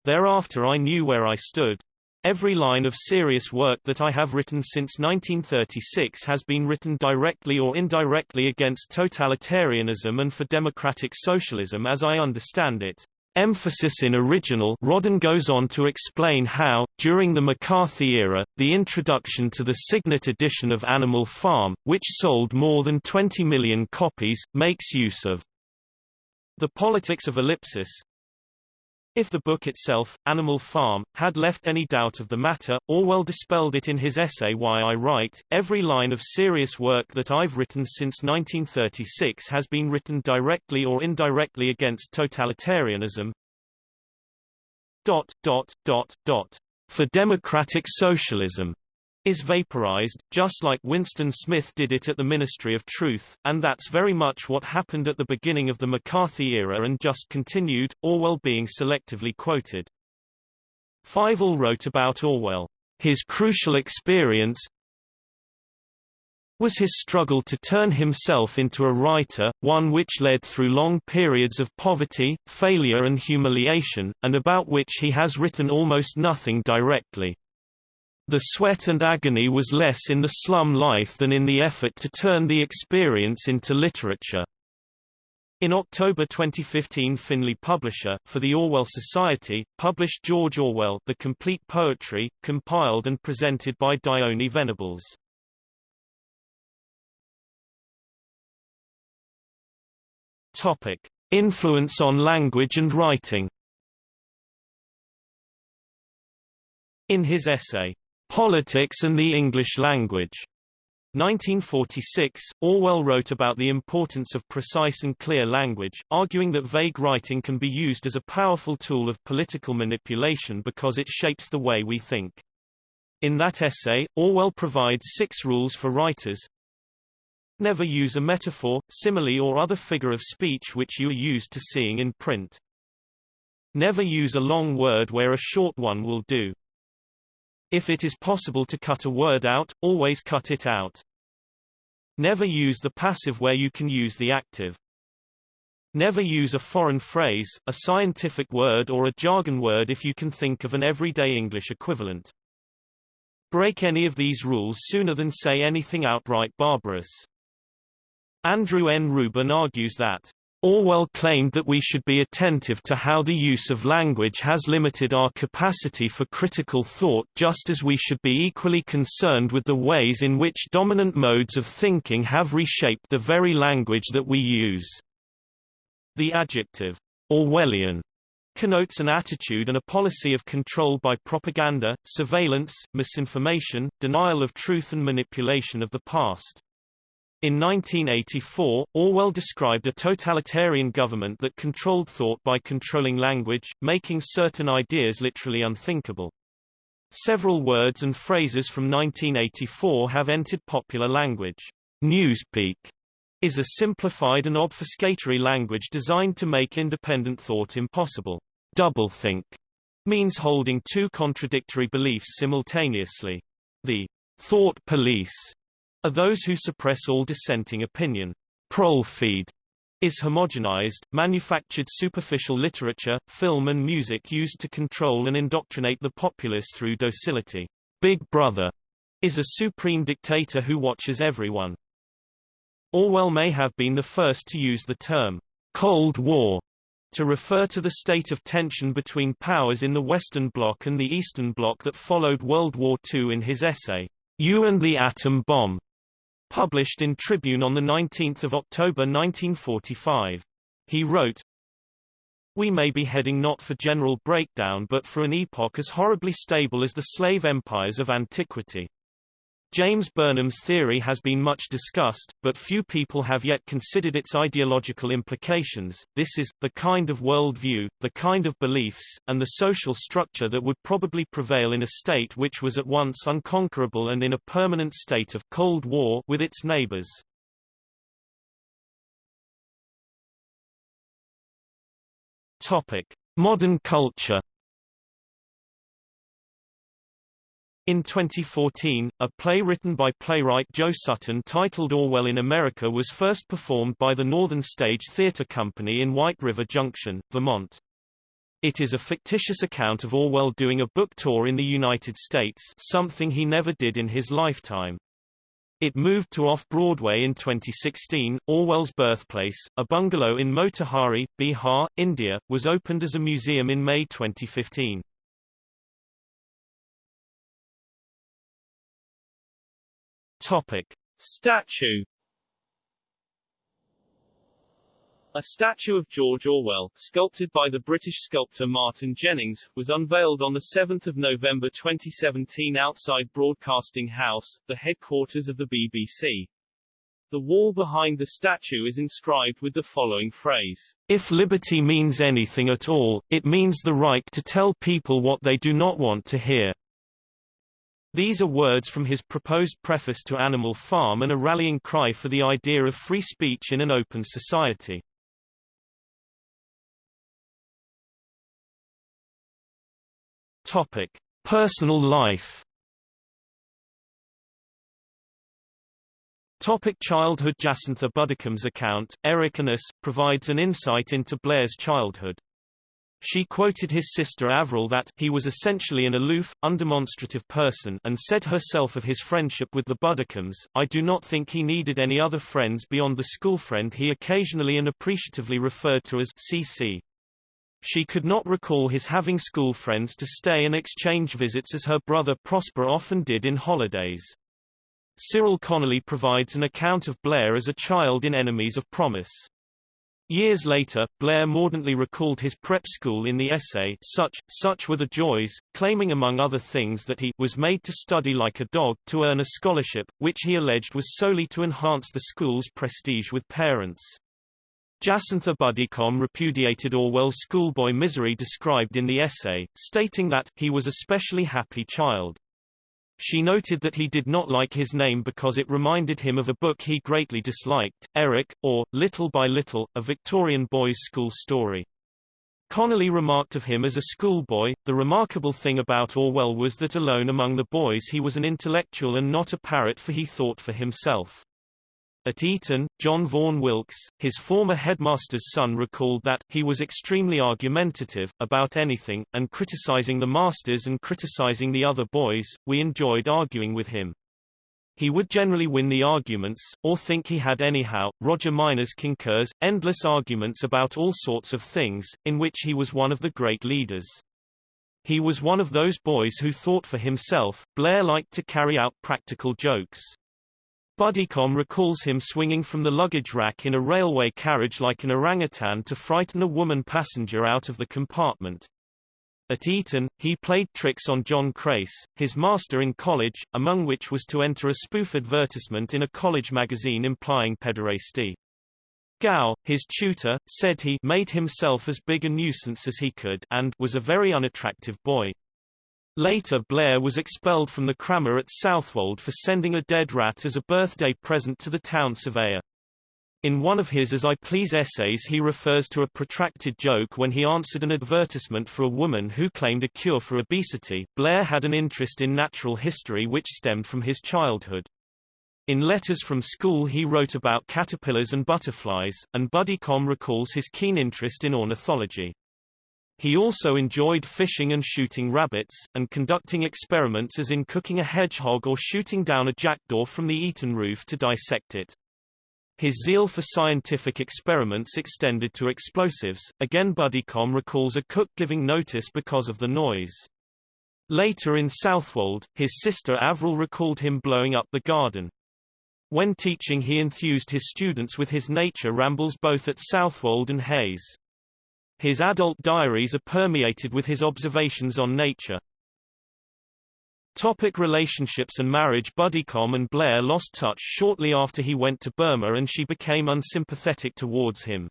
Thereafter I knew where I stood. Every line of serious work that I have written since 1936 has been written directly or indirectly against totalitarianism and for democratic socialism as I understand it. Emphasis in original Rodden goes on to explain how, during the McCarthy era, the introduction to the Signet edition of Animal Farm, which sold more than 20 million copies, makes use of the politics of ellipsis, if the book itself, Animal Farm, had left any doubt of the matter, Orwell dispelled it in his essay Why I Write. Every line of serious work that I've written since 1936 has been written directly or indirectly against totalitarianism. Dot, dot, dot, dot. For democratic socialism is vaporized, just like Winston Smith did it at the Ministry of Truth, and that's very much what happened at the beginning of the McCarthy era and just continued, Orwell being selectively quoted. Fyvel wrote about Orwell, his crucial experience was his struggle to turn himself into a writer, one which led through long periods of poverty, failure and humiliation, and about which he has written almost nothing directly. The sweat and agony was less in the slum life than in the effort to turn the experience into literature. In October 2015 Finlay Publisher, for the Orwell Society, published George Orwell The Complete Poetry, compiled and presented by Dione Venables. Topic. Influence on language and writing In his essay, Politics and the English Language. 1946, Orwell wrote about the importance of precise and clear language, arguing that vague writing can be used as a powerful tool of political manipulation because it shapes the way we think. In that essay, Orwell provides six rules for writers. Never use a metaphor, simile or other figure of speech which you are used to seeing in print. Never use a long word where a short one will do. If it is possible to cut a word out, always cut it out. Never use the passive where you can use the active. Never use a foreign phrase, a scientific word or a jargon word if you can think of an everyday English equivalent. Break any of these rules sooner than say anything outright barbarous. Andrew N. Rubin argues that Orwell claimed that we should be attentive to how the use of language has limited our capacity for critical thought just as we should be equally concerned with the ways in which dominant modes of thinking have reshaped the very language that we use. The adjective, Orwellian, connotes an attitude and a policy of control by propaganda, surveillance, misinformation, denial of truth and manipulation of the past. In 1984, Orwell described a totalitarian government that controlled thought by controlling language, making certain ideas literally unthinkable. Several words and phrases from 1984 have entered popular language. Newspeak is a simplified and obfuscatory language designed to make independent thought impossible. Doublethink means holding two contradictory beliefs simultaneously. The thought police are those who suppress all dissenting opinion. Prolefeed is homogenized, manufactured superficial literature, film and music used to control and indoctrinate the populace through docility. Big Brother is a supreme dictator who watches everyone. Orwell may have been the first to use the term Cold War to refer to the state of tension between powers in the Western Bloc and the Eastern Bloc that followed World War II in his essay, You and the Atom Bomb. Published in Tribune on 19 October 1945. He wrote, We may be heading not for general breakdown but for an epoch as horribly stable as the slave empires of antiquity. James Burnham's theory has been much discussed, but few people have yet considered its ideological implications. This is, the kind of worldview, the kind of beliefs, and the social structure that would probably prevail in a state which was at once unconquerable and in a permanent state of Cold War with its neighbors. Topic. Modern culture In 2014, a play written by playwright Joe Sutton titled Orwell in America was first performed by the Northern Stage Theatre Company in White River Junction, Vermont. It is a fictitious account of Orwell doing a book tour in the United States something he never did in his lifetime. It moved to off-Broadway in 2016. Orwell's birthplace, a bungalow in Motihari, Bihar, India, was opened as a museum in May 2015. Topic. Statue A statue of George Orwell, sculpted by the British sculptor Martin Jennings, was unveiled on 7 November 2017 outside Broadcasting House, the headquarters of the BBC. The wall behind the statue is inscribed with the following phrase. If liberty means anything at all, it means the right to tell people what they do not want to hear. These are words from his proposed preface to Animal Farm and a rallying cry for the idea of free speech in an open society. Topic: Personal life. Topic childhood Jacintha Buddicom's account, Eric & Us, provides an insight into Blair's childhood. She quoted his sister Avril that he was essentially an aloof, undemonstrative person and said herself of his friendship with the Buddicom's, I do not think he needed any other friends beyond the schoolfriend he occasionally and appreciatively referred to as CC. She could not recall his having school friends to stay and exchange visits as her brother Prosper often did in holidays. Cyril Connolly provides an account of Blair as a child in Enemies of Promise. Years later, Blair mordantly recalled his prep school in the essay Such, Such Were the Joys, claiming among other things that he was made to study like a dog, to earn a scholarship, which he alleged was solely to enhance the school's prestige with parents. Jacintha Buddicom repudiated Orwell's schoolboy misery described in the essay, stating that he was a specially happy child. She noted that he did not like his name because it reminded him of a book he greatly disliked, Eric, or, Little by Little, a Victorian boys' school story. Connolly remarked of him as a schoolboy, the remarkable thing about Orwell was that alone among the boys he was an intellectual and not a parrot for he thought for himself. At Eton, John Vaughan Wilkes, his former headmaster's son recalled that he was extremely argumentative, about anything, and criticizing the masters and criticizing the other boys, we enjoyed arguing with him. He would generally win the arguments, or think he had anyhow. Roger Mynors concurs, endless arguments about all sorts of things, in which he was one of the great leaders. He was one of those boys who thought for himself. Blair liked to carry out practical jokes. Buddicom recalls him swinging from the luggage rack in a railway carriage like an orangutan to frighten a woman passenger out of the compartment. At Eton, he played tricks on John Crace, his master in college, among which was to enter a spoof advertisement in a college magazine implying pederasty. Gow, his tutor, said he made himself as big a nuisance as he could and was a very unattractive boy. Later Blair was expelled from the crammer at Southwold for sending a dead rat as a birthday present to the town surveyor. In one of his As I Please essays he refers to a protracted joke when he answered an advertisement for a woman who claimed a cure for obesity. Blair had an interest in natural history which stemmed from his childhood. In letters from school he wrote about caterpillars and butterflies, and Buddicom recalls his keen interest in ornithology. He also enjoyed fishing and shooting rabbits, and conducting experiments as in cooking a hedgehog or shooting down a jackdaw from the Eton roof to dissect it. His zeal for scientific experiments extended to explosives. Again Buddicom recalls a cook giving notice because of the noise. Later in Southwold, his sister Avril recalled him blowing up the garden. When teaching he enthused his students with his nature rambles both at Southwold and Hayes. His adult diaries are permeated with his observations on nature. Topic relationships and marriage Buddicom and Blair lost touch shortly after he went to Burma and she became unsympathetic towards him.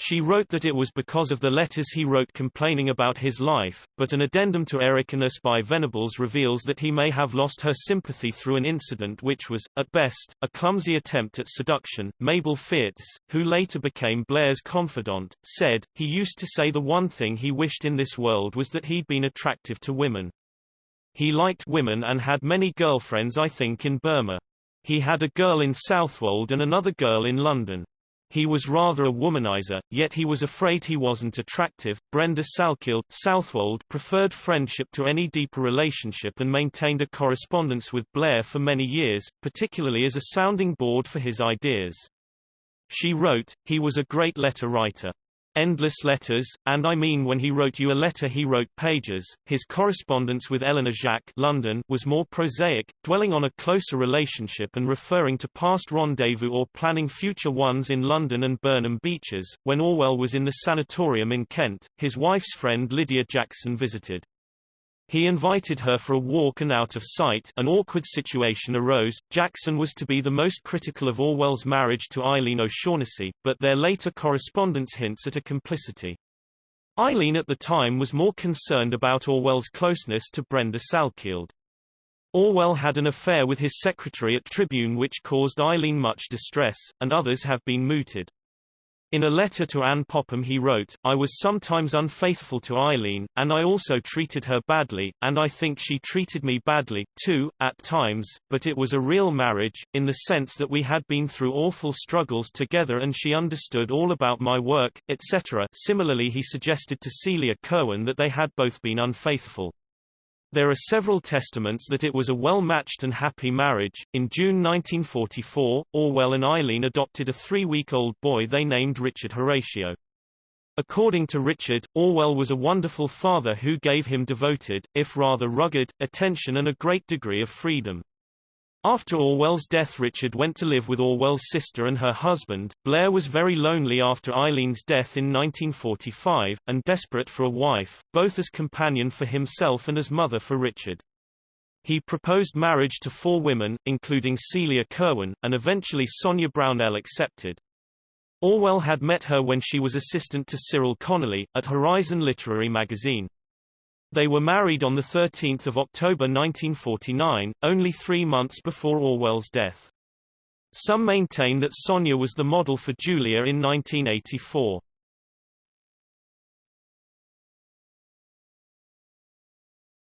She wrote that it was because of the letters he wrote complaining about his life, but an addendum to Eric & Us by Venables reveals that he may have lost her sympathy through an incident which was, at best, a clumsy attempt at seduction. Mabel Fierz, who later became Blair's confidant, said, he used to say the one thing he wished in this world was that he'd been attractive to women. He liked women and had many girlfriends I think in Burma. He had a girl in Southwold and another girl in London. He was rather a womanizer, yet he was afraid he wasn't attractive. Brenda Salkeld, Southwold preferred friendship to any deeper relationship and maintained a correspondence with Blair for many years, particularly as a sounding board for his ideas. She wrote, he was a great letter writer endless letters, and I mean when he wrote you a letter he wrote pages. His correspondence with Eleanor Jacques London was more prosaic, dwelling on a closer relationship and referring to past rendezvous or planning future ones in London and Burnham Beeches. When Orwell was in the sanatorium in Kent, his wife's friend Lydia Jackson visited. He invited her for a walk and out of sight an awkward situation arose. Jackson was to be the most critical of Orwell's marriage to Eileen O'Shaughnessy, but their later correspondence hints at a complicity. Eileen at the time was more concerned about Orwell's closeness to Brenda Salkeld. Orwell had an affair with his secretary at Tribune which caused Eileen much distress, and others have been mooted. In a letter to Anne Popham he wrote, I was sometimes unfaithful to Eileen, and I also treated her badly, and I think she treated me badly, too, at times, but it was a real marriage, in the sense that we had been through awful struggles together and she understood all about my work, etc. Similarly he suggested to Celia Kirwan that they had both been unfaithful. There are several testaments that it was a well-matched and happy marriage. In June 1944, Orwell and Eileen adopted a three-week-old boy they named Richard Horatio. According to Richard, Orwell was a wonderful father who gave him devoted, if rather rugged, attention and a great degree of freedom. After Orwell's death Richard went to live with Orwell's sister and her husband. Blair was very lonely after Eileen's death in 1945, and desperate for a wife, both as companion for himself and as mother for Richard. He proposed marriage to four women, including Celia Kirwan, and eventually Sonia Brownell accepted. Orwell had met her when she was assistant to Cyril Connolly, at Horizon Literary magazine. They were married on 13 October 1949, only three months before Orwell's death. Some maintain that Sonia was the model for Julia in 1984.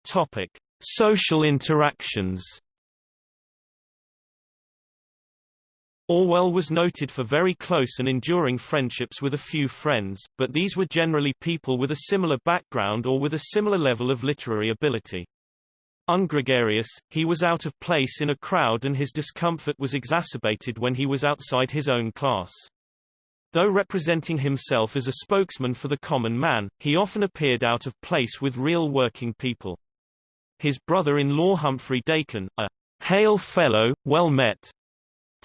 Topic: Social interactions. Orwell was noted for very close and enduring friendships with a few friends, but these were generally people with a similar background or with a similar level of literary ability. Ungregarious, he was out of place in a crowd and his discomfort was exacerbated when he was outside his own class. Though representing himself as a spokesman for the common man, he often appeared out of place with real working people. His brother-in-law Humphrey Dakin, a hail fellow, well met,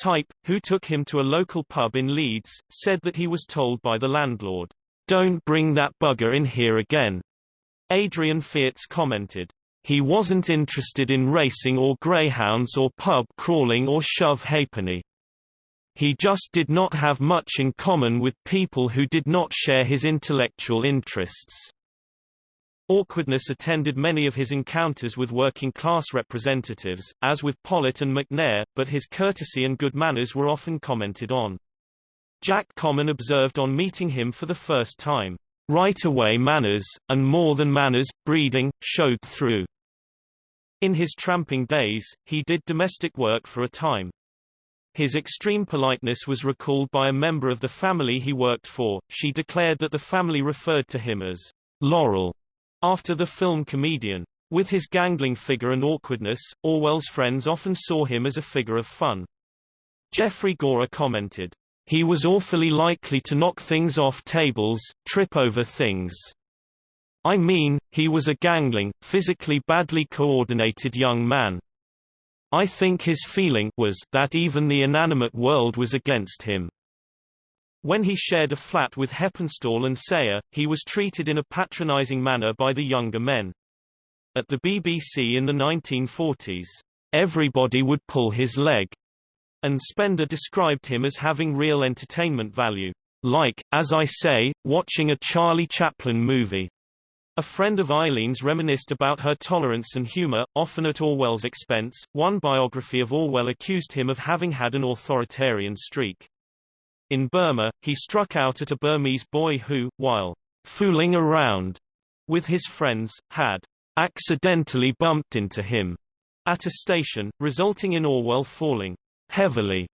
type, who took him to a local pub in Leeds, said that he was told by the landlord, Don't bring that bugger in here again. Adrian Fierz commented, He wasn't interested in racing or greyhounds or pub crawling or shove halfpenny. He just did not have much in common with people who did not share his intellectual interests. Awkwardness attended many of his encounters with working-class representatives, as with Pollitt and McNair, but his courtesy and good manners were often commented on. Jack Common observed on meeting him for the first time, "...right away manners, and more than manners, breeding, showed through." In his tramping days, he did domestic work for a time. His extreme politeness was recalled by a member of the family he worked for, she declared that the family referred to him as Laurel after the film Comedian. With his gangling figure and awkwardness, Orwell's friends often saw him as a figure of fun. Geoffrey Gorer commented, He was awfully likely to knock things off tables, trip over things. I mean, he was a gangling, physically badly coordinated young man. I think his feeling was that even the inanimate world was against him. When he shared a flat with Heppenstall and Sayer, he was treated in a patronizing manner by the younger men. At the BBC in the 1940s, everybody would pull his leg, and Spender described him as having real entertainment value. Like, as I say, watching a Charlie Chaplin movie. A friend of Eileen's reminisced about her tolerance and humor, often at Orwell's expense. One biography of Orwell accused him of having had an authoritarian streak. In Burma, he struck out at a Burmese boy who, while fooling around with his friends, had accidentally bumped into him at a station, resulting in Orwell falling heavily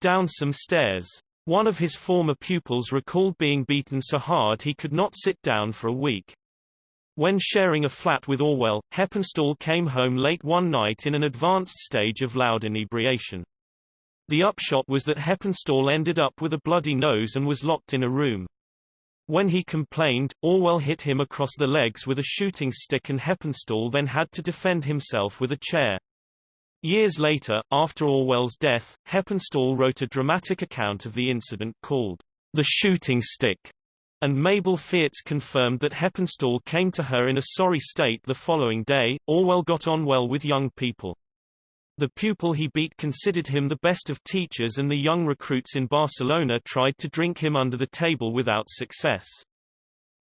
down some stairs. One of his former pupils recalled being beaten so hard he could not sit down for a week. When sharing a flat with Orwell, Heppenstall came home late one night in an advanced stage of loud inebriation. The upshot was that Heppenstall ended up with a bloody nose and was locked in a room. When he complained, Orwell hit him across the legs with a shooting stick and Heppenstall then had to defend himself with a chair. Years later, after Orwell's death, Heppenstall wrote a dramatic account of the incident called The Shooting Stick, and Mabel Fierz confirmed that Heppenstall came to her in a sorry state the following day. Orwell got on well with young people. The pupil he beat considered him the best of teachers and the young recruits in Barcelona tried to drink him under the table without success.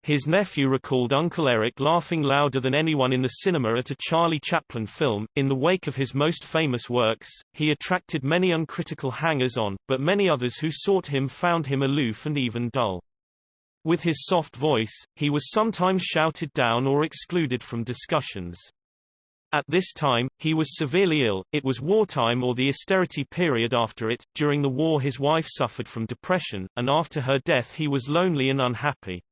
His nephew recalled Uncle Eric laughing louder than anyone in the cinema at a Charlie Chaplin film. In the wake of his most famous works, he attracted many uncritical hangers-on, but many others who sought him found him aloof and even dull. With his soft voice, he was sometimes shouted down or excluded from discussions. At this time, he was severely ill, it was wartime or the austerity period after it, during the war his wife suffered from depression, and after her death he was lonely and unhappy.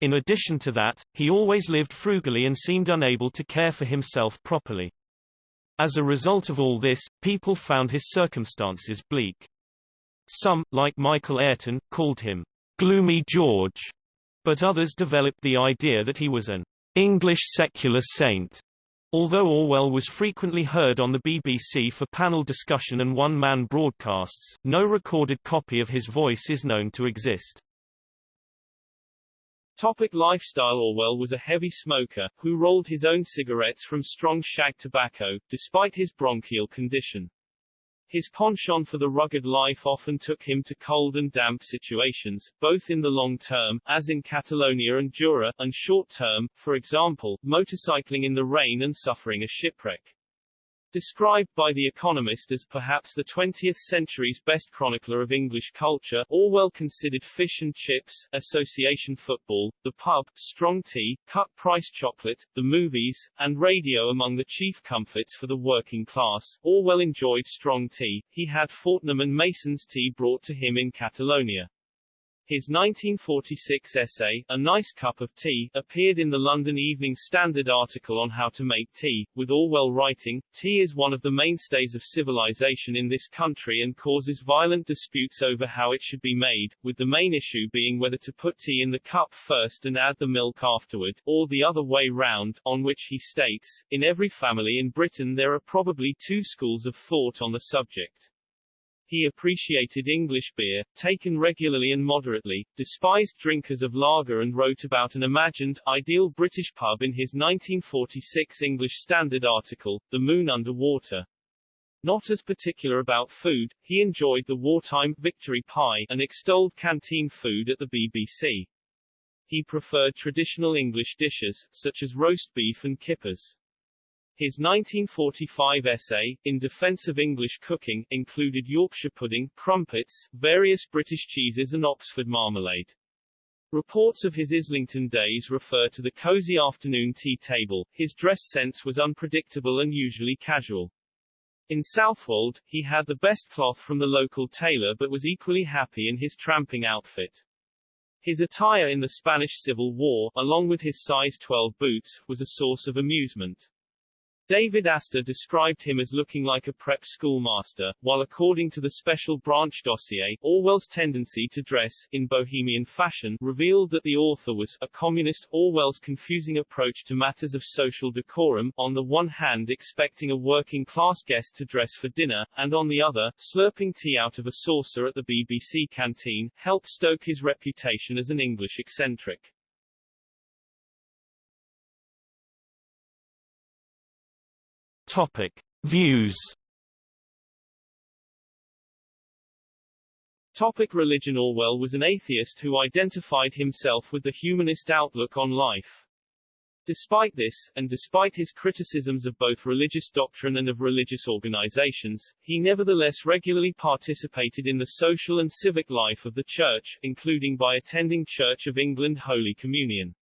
In addition to that, he always lived frugally and seemed unable to care for himself properly. As a result of all this, people found his circumstances bleak. Some, like Michael Ayrton, called him Gloomy George, but others developed the idea that he was an English secular saint. Although Orwell was frequently heard on the BBC for panel discussion and one-man broadcasts, no recorded copy of his voice is known to exist. Topic lifestyle Orwell was a heavy smoker, who rolled his own cigarettes from strong shag tobacco, despite his bronchial condition. His penchant for the rugged life often took him to cold and damp situations, both in the long term, as in Catalonia and Jura, and short term, for example, motorcycling in the rain and suffering a shipwreck. Described by The Economist as perhaps the 20th century's best chronicler of English culture, Orwell considered fish and chips, association football, the pub, strong tea, cut-price chocolate, the movies, and radio among the chief comforts for the working class. Orwell enjoyed strong tea. He had Fortnum and Mason's tea brought to him in Catalonia. His 1946 essay, A Nice Cup of Tea, appeared in the London Evening Standard article on how to make tea, with Orwell writing, Tea is one of the mainstays of civilization in this country and causes violent disputes over how it should be made, with the main issue being whether to put tea in the cup first and add the milk afterward, or the other way round, on which he states, in every family in Britain there are probably two schools of thought on the subject. He appreciated English beer, taken regularly and moderately, despised drinkers of lager and wrote about an imagined, ideal British pub in his 1946 Evening Standard article, The Moon Under Water. Not as particular about food, he enjoyed the wartime victory pie and extolled canteen food at the BBC. He preferred traditional English dishes, such as roast beef and kippers. His 1945 essay, In Defense of English Cooking, included Yorkshire pudding, crumpets, various British cheeses and Oxford marmalade. Reports of his Islington days refer to the cosy afternoon tea table. His dress sense was unpredictable and usually casual. In Southwold, he had the best cloth from the local tailor but was equally happy in his tramping outfit. His attire in the Spanish Civil War, along with his size 12 boots, was a source of amusement. David Astor described him as looking like a prep schoolmaster, while according to the Special Branch dossier, Orwell's tendency to dress, in bohemian fashion, revealed that the author was, a communist. Orwell's confusing approach to matters of social decorum, on the one hand expecting a working-class guest to dress for dinner, and on the other, slurping tea out of a saucer at the BBC canteen, helped stoke his reputation as an English eccentric. Topic: Views. Topic religion Orwell was an atheist who identified himself with the humanist outlook on life. Despite this, and despite his criticisms of both religious doctrine and of religious organizations, he nevertheless regularly participated in the social and civic life of the Church, including by attending Church of England Holy Communion.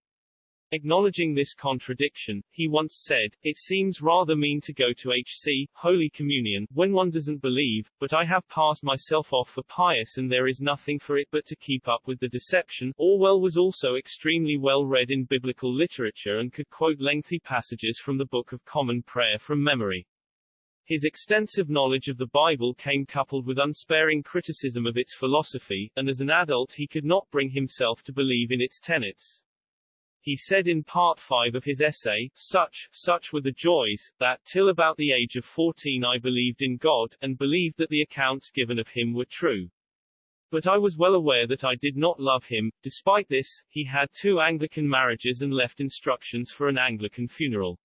Acknowledging this contradiction, he once said, It seems rather mean to go to HC, Holy Communion, when one doesn't believe, but I have passed myself off for pious and there is nothing for it but to keep up with the deception. Orwell was also extremely well read in biblical literature and could quote lengthy passages from the Book of Common Prayer from memory. His extensive knowledge of the Bible came coupled with unsparing criticism of its philosophy, and as an adult he could not bring himself to believe in its tenets. He said in part 5 of his essay, Such, such were the joys, that, till about the age of 14 I believed in God, and believed that the accounts given of him were true. But I was well aware that I did not love him. Despite this, he had two Anglican marriages and left instructions for an Anglican funeral.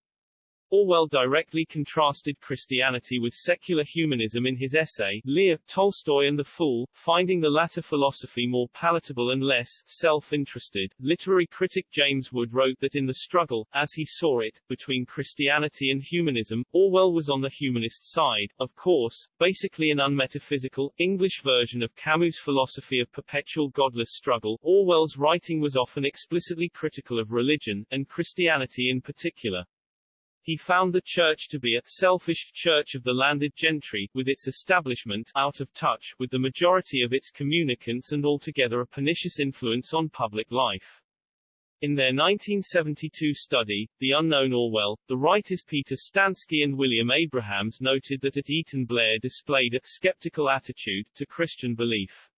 Orwell directly contrasted Christianity with secular humanism in his essay, Lear, Tolstoy and the Fool, finding the latter philosophy more palatable and less self-interested. Literary critic James Wood wrote that in the struggle, as he saw it, between Christianity and humanism, Orwell was on the humanist side, of course, basically an unmetaphysical, English version of Camus' philosophy of perpetual godless struggle. Orwell's writing was often explicitly critical of religion, and Christianity in particular. He found the church to be a selfish church of the landed gentry, with its establishment out of touch with the majority of its communicants and altogether a pernicious influence on public life. In their 1972 study, The Unknown Orwell, the writers Peter Stansky and William Abrahams noted that at Eton Blair displayed a skeptical attitude to Christian belief.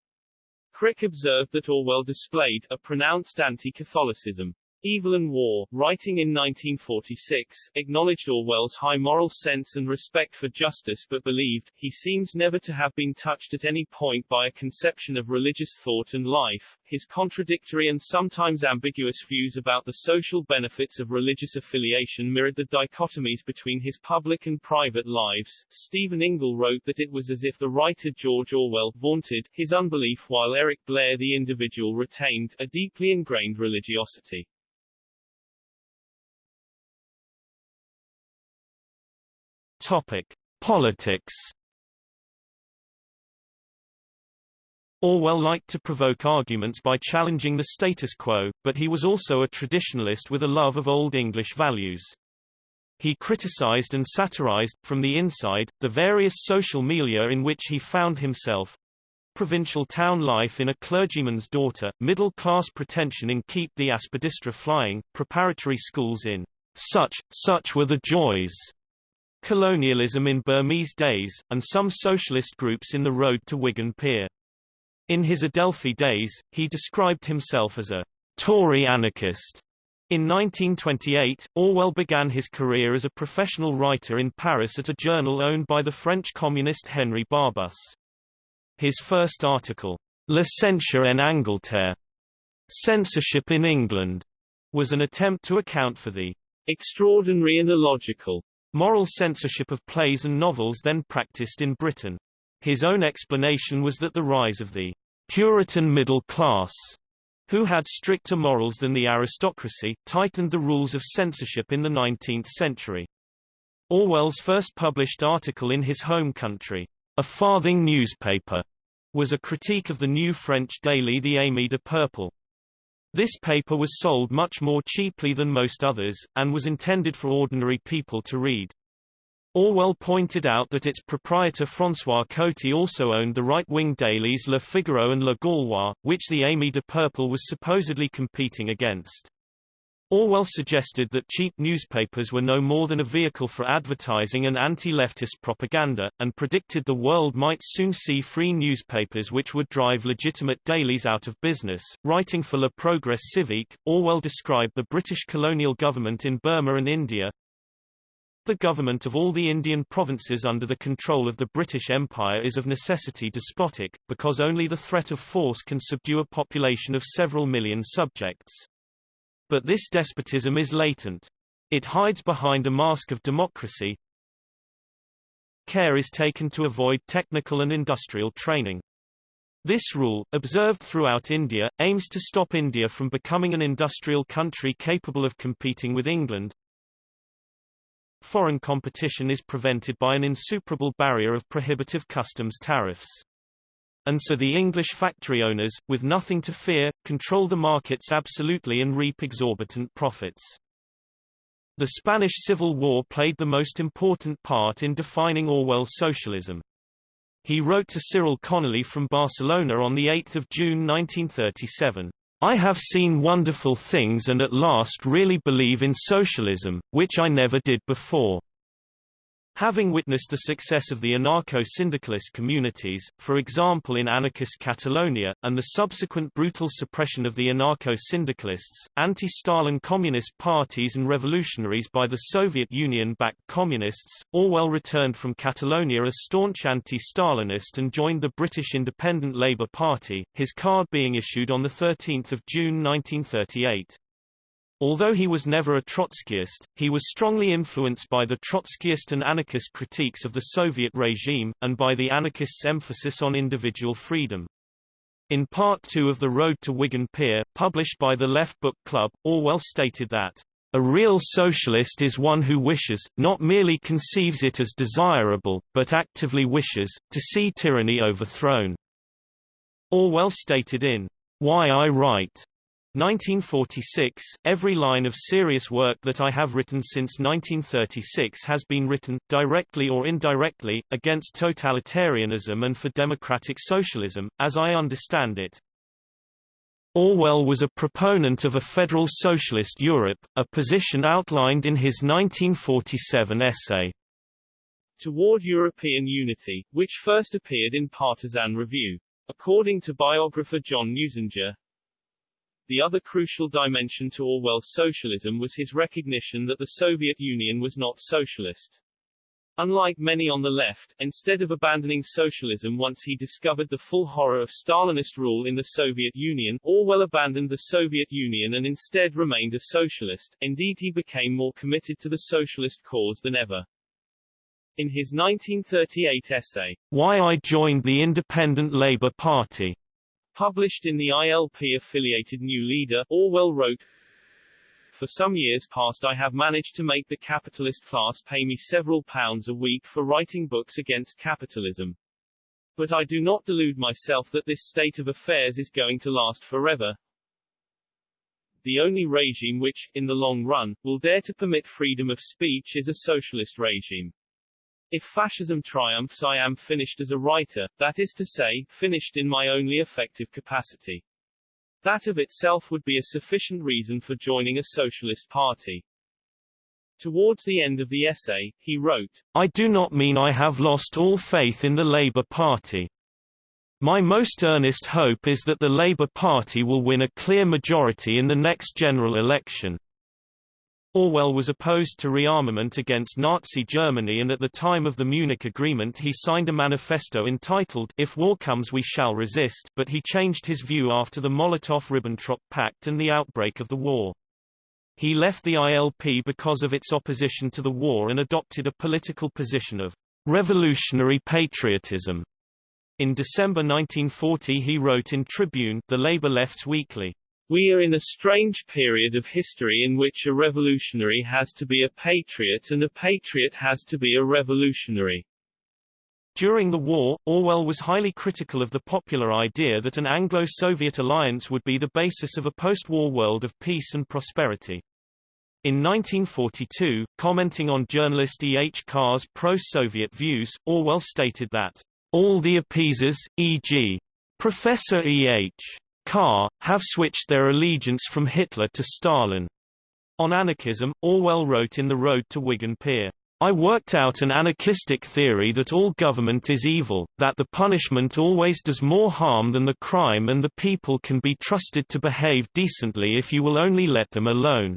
Crick observed that Orwell displayed a pronounced anti-Catholicism. Evelyn Waugh, writing in 1946, acknowledged Orwell's high moral sense and respect for justice but believed, he seems never to have been touched at any point by a conception of religious thought and life. His contradictory and sometimes ambiguous views about the social benefits of religious affiliation mirrored the dichotomies between his public and private lives. Stephen Ingle wrote that it was as if the writer George Orwell vaunted his unbelief while Eric Blair the individual retained a deeply ingrained religiosity. Topic: Politics. Orwell liked to provoke arguments by challenging the status quo, but he was also a traditionalist with a love of Old English values. He criticized and satirized, from the inside, the various social milieu in which he found himself. Provincial town life in A Clergyman's Daughter, middle-class pretension in Keep the Aspidistra Flying, preparatory schools in Such, Such Were the Joys, colonialism in Burmese days, and some socialist groups in the road to Wigan Pier. In his Adelphi days, he described himself as a Tory anarchist. In 1928, Orwell began his career as a professional writer in Paris at a journal owned by the French communist Henri Barbusse. His first article, La censure en Angleterre, Censorship in England, was an attempt to account for the extraordinary and illogical Moral censorship of plays and novels then practiced in Britain. His own explanation was that the rise of the Puritan middle class, who had stricter morals than the aristocracy, tightened the rules of censorship in the 19th century. Orwell's first published article in his home country, A Farthing newspaper, was a critique of the new French daily The Ami de Peuple. This paper was sold much more cheaply than most others, and was intended for ordinary people to read. Orwell pointed out that its proprietor François Coty also owned the right-wing dailies Le Figaro and Le Gaulois, which the Ami de Peuple was supposedly competing against. Orwell suggested that cheap newspapers were no more than a vehicle for advertising and anti-leftist propaganda, and predicted the world might soon see free newspapers which would drive legitimate dailies out of business. Writing for Le Progrès Civique, Orwell described the British colonial government in Burma and India, the government of all the Indian provinces under the control of the British Empire is of necessity despotic, because only the threat of force can subdue a population of several million subjects. But this despotism is latent. It hides behind a mask of democracy. Care is taken to avoid technical and industrial training. This rule, observed throughout India, aims to stop India from becoming an industrial country capable of competing with England. Foreign competition is prevented by an insuperable barrier of prohibitive customs tariffs. And so the English factory owners, with nothing to fear, control the markets absolutely and reap exorbitant profits. The Spanish Civil War played the most important part in defining Orwell's socialism. He wrote to Cyril Connolly from Barcelona on 8 June 1937. I have seen wonderful things and at last really believe in socialism, which I never did before. Having witnessed the success of the anarcho-syndicalist communities, for example in anarchist Catalonia, and the subsequent brutal suppression of the anarcho-syndicalists, anti-Stalin communist parties and revolutionaries by the Soviet Union-backed communists, Orwell returned from Catalonia a staunch anti-Stalinist and joined the British Independent Labour Party, his card being issued on 13 June 1938. Although he was never a Trotskyist, he was strongly influenced by the Trotskyist and anarchist critiques of the Soviet regime, and by the anarchists' emphasis on individual freedom. In Part 2 of The Road to Wigan Pier, published by the Left Book Club, Orwell stated that, "...a real socialist is one who wishes, not merely conceives it as desirable, but actively wishes, to see tyranny overthrown." Orwell stated in Why I Write 1946, every line of serious work that I have written since 1936 has been written, directly or indirectly, against totalitarianism and for democratic socialism, as I understand it. Orwell was a proponent of a federal socialist Europe, a position outlined in his 1947 essay, Toward European Unity, which first appeared in Partisan Review. According to biographer John Newsinger, the other crucial dimension to Orwell's socialism was his recognition that the Soviet Union was not socialist. Unlike many on the left, instead of abandoning socialism once he discovered the full horror of Stalinist rule in the Soviet Union, Orwell abandoned the Soviet Union and instead remained a socialist, indeed he became more committed to the socialist cause than ever. In his 1938 essay, Why I Joined the Independent Labour Party, Published in the ILP-affiliated New Leader, Orwell wrote, For some years past I have managed to make the capitalist class pay me several pounds a week for writing books against capitalism. But I do not delude myself that this state of affairs is going to last forever. The only regime which, in the long run, will dare to permit freedom of speech is a socialist regime. If fascism triumphs I am finished as a writer, that is to say, finished in my only effective capacity. That of itself would be a sufficient reason for joining a socialist party. Towards the end of the essay, he wrote, I do not mean I have lost all faith in the Labour Party. My most earnest hope is that the Labour Party will win a clear majority in the next general election. Orwell was opposed to rearmament against Nazi Germany and at the time of the Munich Agreement he signed a manifesto entitled If War Comes We Shall Resist, but he changed his view after the Molotov-Ribbentrop Pact and the outbreak of the war. He left the ILP because of its opposition to the war and adopted a political position of revolutionary patriotism. In December 1940 he wrote in Tribune the Labour Left's Weekly, we are in a strange period of history in which a revolutionary has to be a patriot and a patriot has to be a revolutionary. During the war, Orwell was highly critical of the popular idea that an Anglo-Soviet alliance would be the basis of a post-war world of peace and prosperity. In 1942, commenting on journalist E. H. Carr's pro-Soviet views, Orwell stated that, "...all the appeasers, e.g. Professor E. H. Carr, have switched their allegiance from Hitler to Stalin. On anarchism, Orwell wrote in The Road to Wigan Pier, I worked out an anarchistic theory that all government is evil, that the punishment always does more harm than the crime and the people can be trusted to behave decently if you will only let them alone.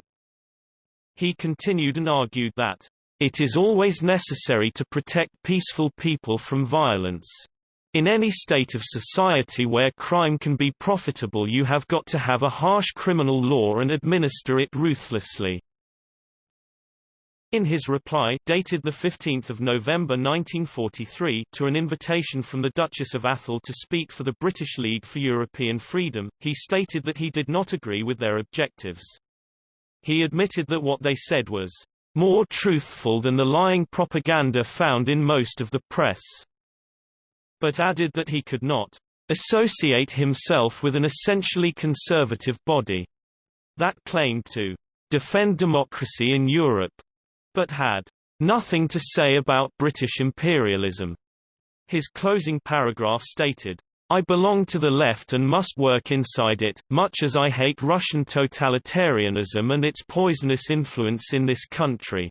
He continued and argued that, It is always necessary to protect peaceful people from violence. In any state of society where crime can be profitable you have got to have a harsh criminal law and administer it ruthlessly. In his reply dated 15 November 1943 to an invitation from the Duchess of Atholl to speak for the British League for European Freedom, he stated that he did not agree with their objectives. He admitted that what they said was more truthful than the lying propaganda found in most of the press but added that he could not associate himself with an essentially conservative body that claimed to defend democracy in Europe, but had nothing to say about British imperialism. His closing paragraph stated, I belong to the left and must work inside it, much as I hate Russian totalitarianism and its poisonous influence in this country.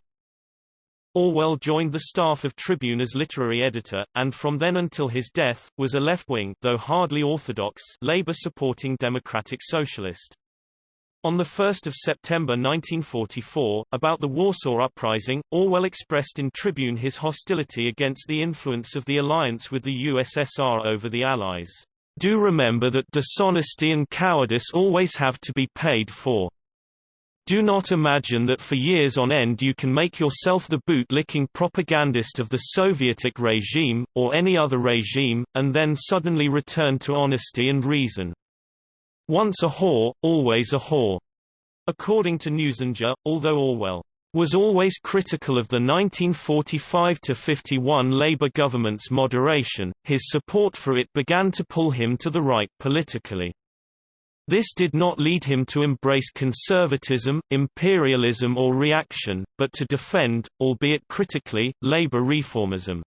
Orwell joined the staff of Tribune as literary editor, and from then until his death, was a left-wing though hardly orthodox Labour-supporting democratic socialist. On 1 September 1944, about the Warsaw Uprising, Orwell expressed in Tribune his hostility against the influence of the alliance with the USSR over the Allies. Do remember that dishonesty and cowardice always have to be paid for. Do not imagine that for years on end you can make yourself the boot-licking propagandist of the Sovietic regime, or any other regime, and then suddenly return to honesty and reason. Once a whore, always a whore. According to Newsinger, although Orwell was always critical of the 1945–51 Labour government's moderation, his support for it began to pull him to the right politically. This did not lead him to embrace conservatism, imperialism or reaction, but to defend, albeit critically, labor reformism.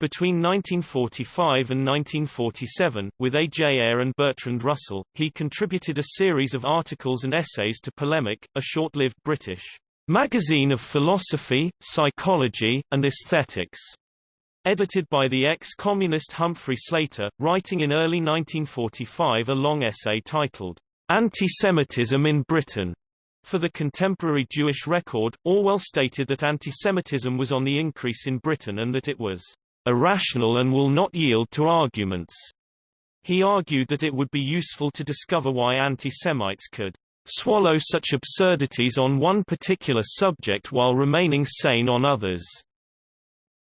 Between 1945 and 1947, with A. J. Ayer and Bertrand Russell, he contributed a series of articles and essays to Polemic, a short-lived British magazine of philosophy, psychology, and aesthetics edited by the ex-communist Humphrey Slater, writing in early 1945 a long essay titled, Anti-Semitism in Britain. For the contemporary Jewish record, Orwell stated that antisemitism was on the increase in Britain and that it was irrational and will not yield to arguments. He argued that it would be useful to discover why anti-Semites could swallow such absurdities on one particular subject while remaining sane on others.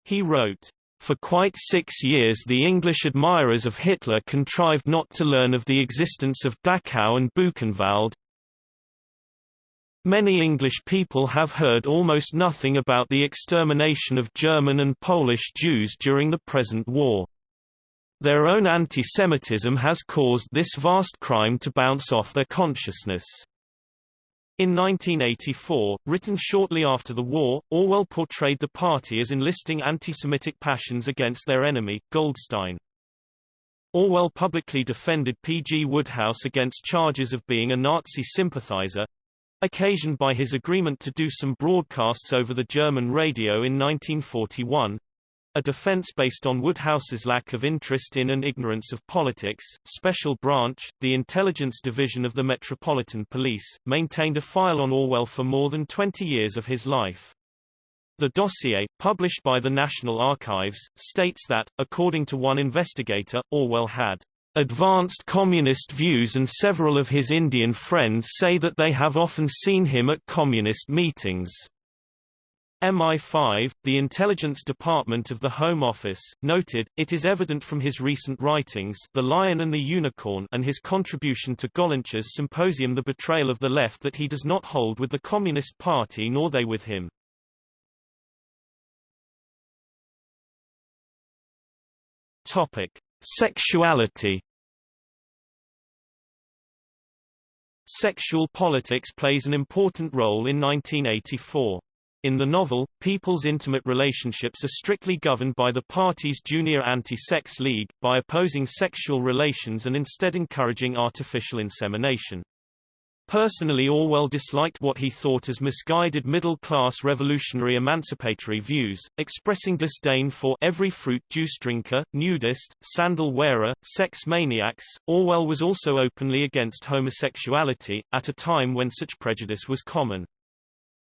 He wrote, for quite six years the English admirers of Hitler contrived not to learn of the existence of Dachau and Buchenwald. Many English people have heard almost nothing about the extermination of German and Polish Jews during the present war. Their own anti-Semitism has caused this vast crime to bounce off their consciousness. In 1984, written shortly after the war, Orwell portrayed the party as enlisting anti-Semitic passions against their enemy, Goldstein. Orwell publicly defended P. G. Wodehouse against charges of being a Nazi sympathizer, occasioned by his agreement to do some broadcasts over the German radio in 1941, a defense based on Wodehouse's lack of interest in and ignorance of politics. Special Branch, the intelligence division of the Metropolitan Police, maintained a file on Orwell for more than 20 years of his life. The dossier, published by the National Archives, states that, according to one investigator, Orwell had advanced communist views and several of his Indian friends say that they have often seen him at communist meetings. MI5, the intelligence department of the Home Office, noted, it is evident from his recent writings The Lion and the Unicorn and his contribution to Gollancz's symposium The Betrayal of the Left that he does not hold with the Communist Party nor they with him. Topic. Sexuality Sexual politics plays an important role in 1984. In the novel, people's intimate relationships are strictly governed by the party's junior anti-sex league, by opposing sexual relations and instead encouraging artificial insemination. Personally Orwell disliked what he thought as misguided middle-class revolutionary emancipatory views, expressing disdain for every fruit juice drinker, nudist, sandal wearer, sex maniacs. Orwell was also openly against homosexuality, at a time when such prejudice was common.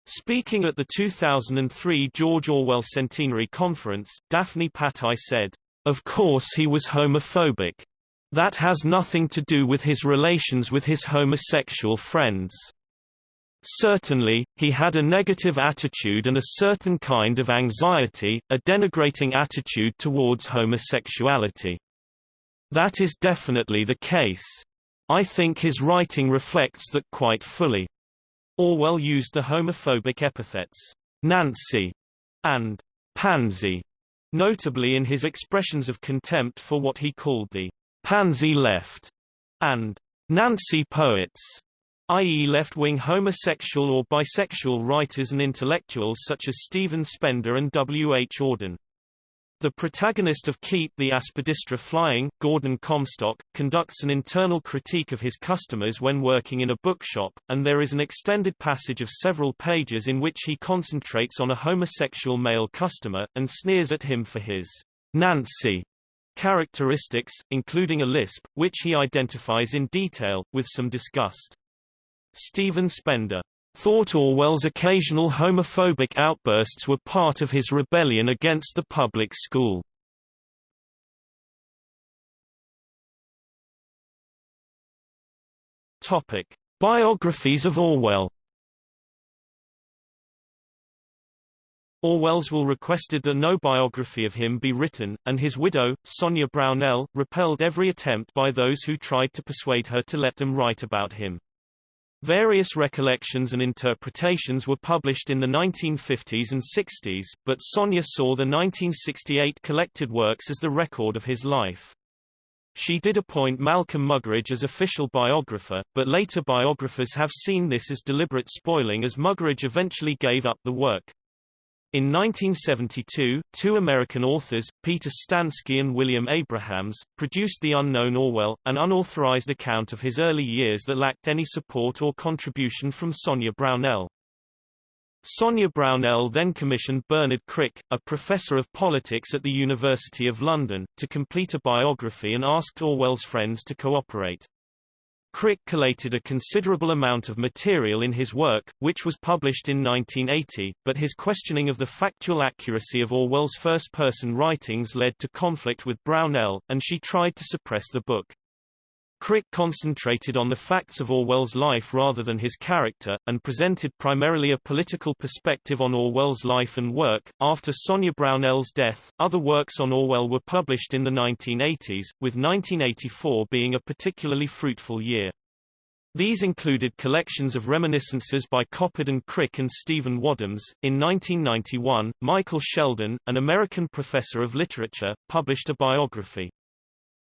Speaking at the 2003 George Orwell Centenary Conference, Daphne Patai said, Of course he was homophobic. That has nothing to do with his relations with his homosexual friends. Certainly, he had a negative attitude and a certain kind of anxiety, a denigrating attitude towards homosexuality. That is definitely the case. I think his writing reflects that quite fully. Orwell used the homophobic epithets, Nancy and pansy, notably in his expressions of contempt for what he called the pansy left, and Nancy poets, i.e. left-wing homosexual or bisexual writers and intellectuals such as Stephen Spender and W. H. Auden. The protagonist of Keep the Aspidistra Flying, Gordon Comstock, conducts an internal critique of his customers when working in a bookshop, and there is an extended passage of several pages in which he concentrates on a homosexual male customer, and sneers at him for his Nancy characteristics, including a lisp, which he identifies in detail, with some disgust. Stephen Spender thought Orwell's occasional homophobic outbursts were part of his rebellion against the public school. Topic: Biographies of Orwell. Orwell's will requested that no biography of him be written, and his widow, Sonia Brownell, repelled every attempt by those who tried to persuade her to let them write about him. Various recollections and interpretations were published in the 1950s and 60s, but Sonia saw the 1968 collected works as the record of his life. She did appoint Malcolm Muggeridge as official biographer, but later biographers have seen this as deliberate spoiling as Muggeridge eventually gave up the work. In 1972, two American authors, Peter Stansky and William Abrahams, produced The Unknown Orwell, an unauthorized account of his early years that lacked any support or contribution from Sonia Brownell. Sonia Brownell then commissioned Bernard Crick, a professor of politics at the University of London, to complete a biography and asked Orwell's friends to cooperate. Crick collated a considerable amount of material in his work, which was published in 1980, but his questioning of the factual accuracy of Orwell's first-person writings led to conflict with Brownell, and she tried to suppress the book. Crick concentrated on the facts of Orwell's life rather than his character, and presented primarily a political perspective on Orwell's life and work. After Sonia Brownell's death, other works on Orwell were published in the 1980s, with 1984 being a particularly fruitful year. These included collections of reminiscences by Coppard and Crick and Stephen Wadhams. In 1991, Michael Shelden, an American professor of literature, published a biography.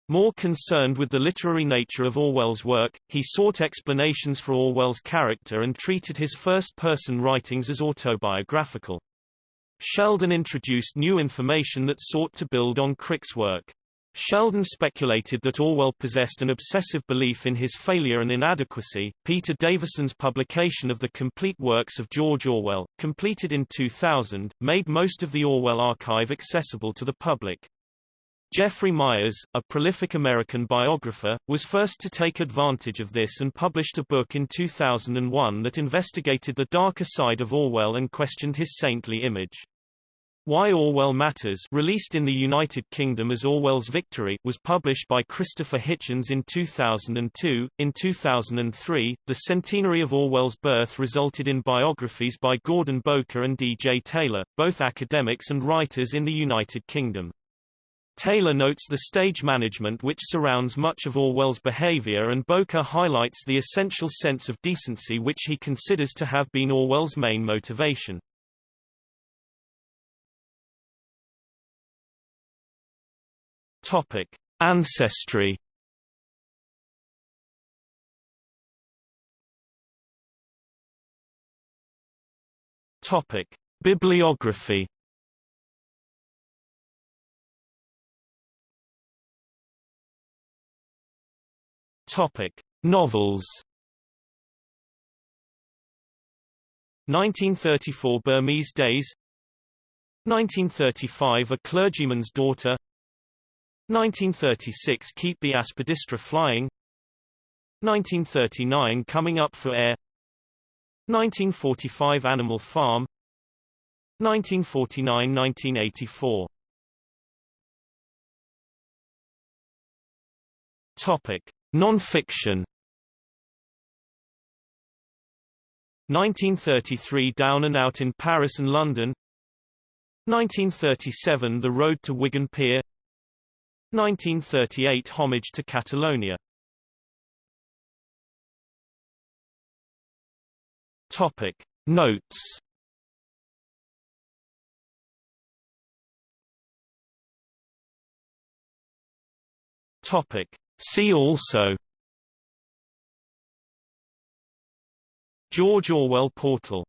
More concerned with the literary nature of Orwell's work, he sought explanations for Orwell's character and treated his first-person writings as autobiographical. Shelden introduced new information that sought to build on Crick's work. Shelden speculated that Orwell possessed an obsessive belief in his failure and inadequacy. Peter Davison's publication of the complete works of George Orwell, completed in 2000, made most of the Orwell archive accessible to the public. Jeffrey Meyers, a prolific American biographer, was first to take advantage of this and published a book in 2001 that investigated the darker side of Orwell and questioned his saintly image. Why Orwell Matters released in the United Kingdom as Orwell's Victory was published by Christopher Hitchens in 2002. In 2003, the centenary of Orwell's birth resulted in biographies by Gordon Bowker and D.J. Taylor, both academics and writers in the United Kingdom. Taylor notes the stage management which surrounds much of Orwell's behavior and Bowker highlights the essential sense of decency which he considers to have been Orwell's main motivation. Topic: Ancestry. Topic: Bibliography. 'Novels' 1934 Burmese Days. 1935 A Clergyman's Daughter. 1936 Keep the Aspidistra Flying. 1939 Coming Up for Air. 1945 Animal Farm. 1949–1984 Topic Non-fiction. 1933 Down and Out in Paris and London. 1937 The Road to Wigan Pier. 1938 Homage to Catalonia. Topic. Notes. Topic See also George Orwell portal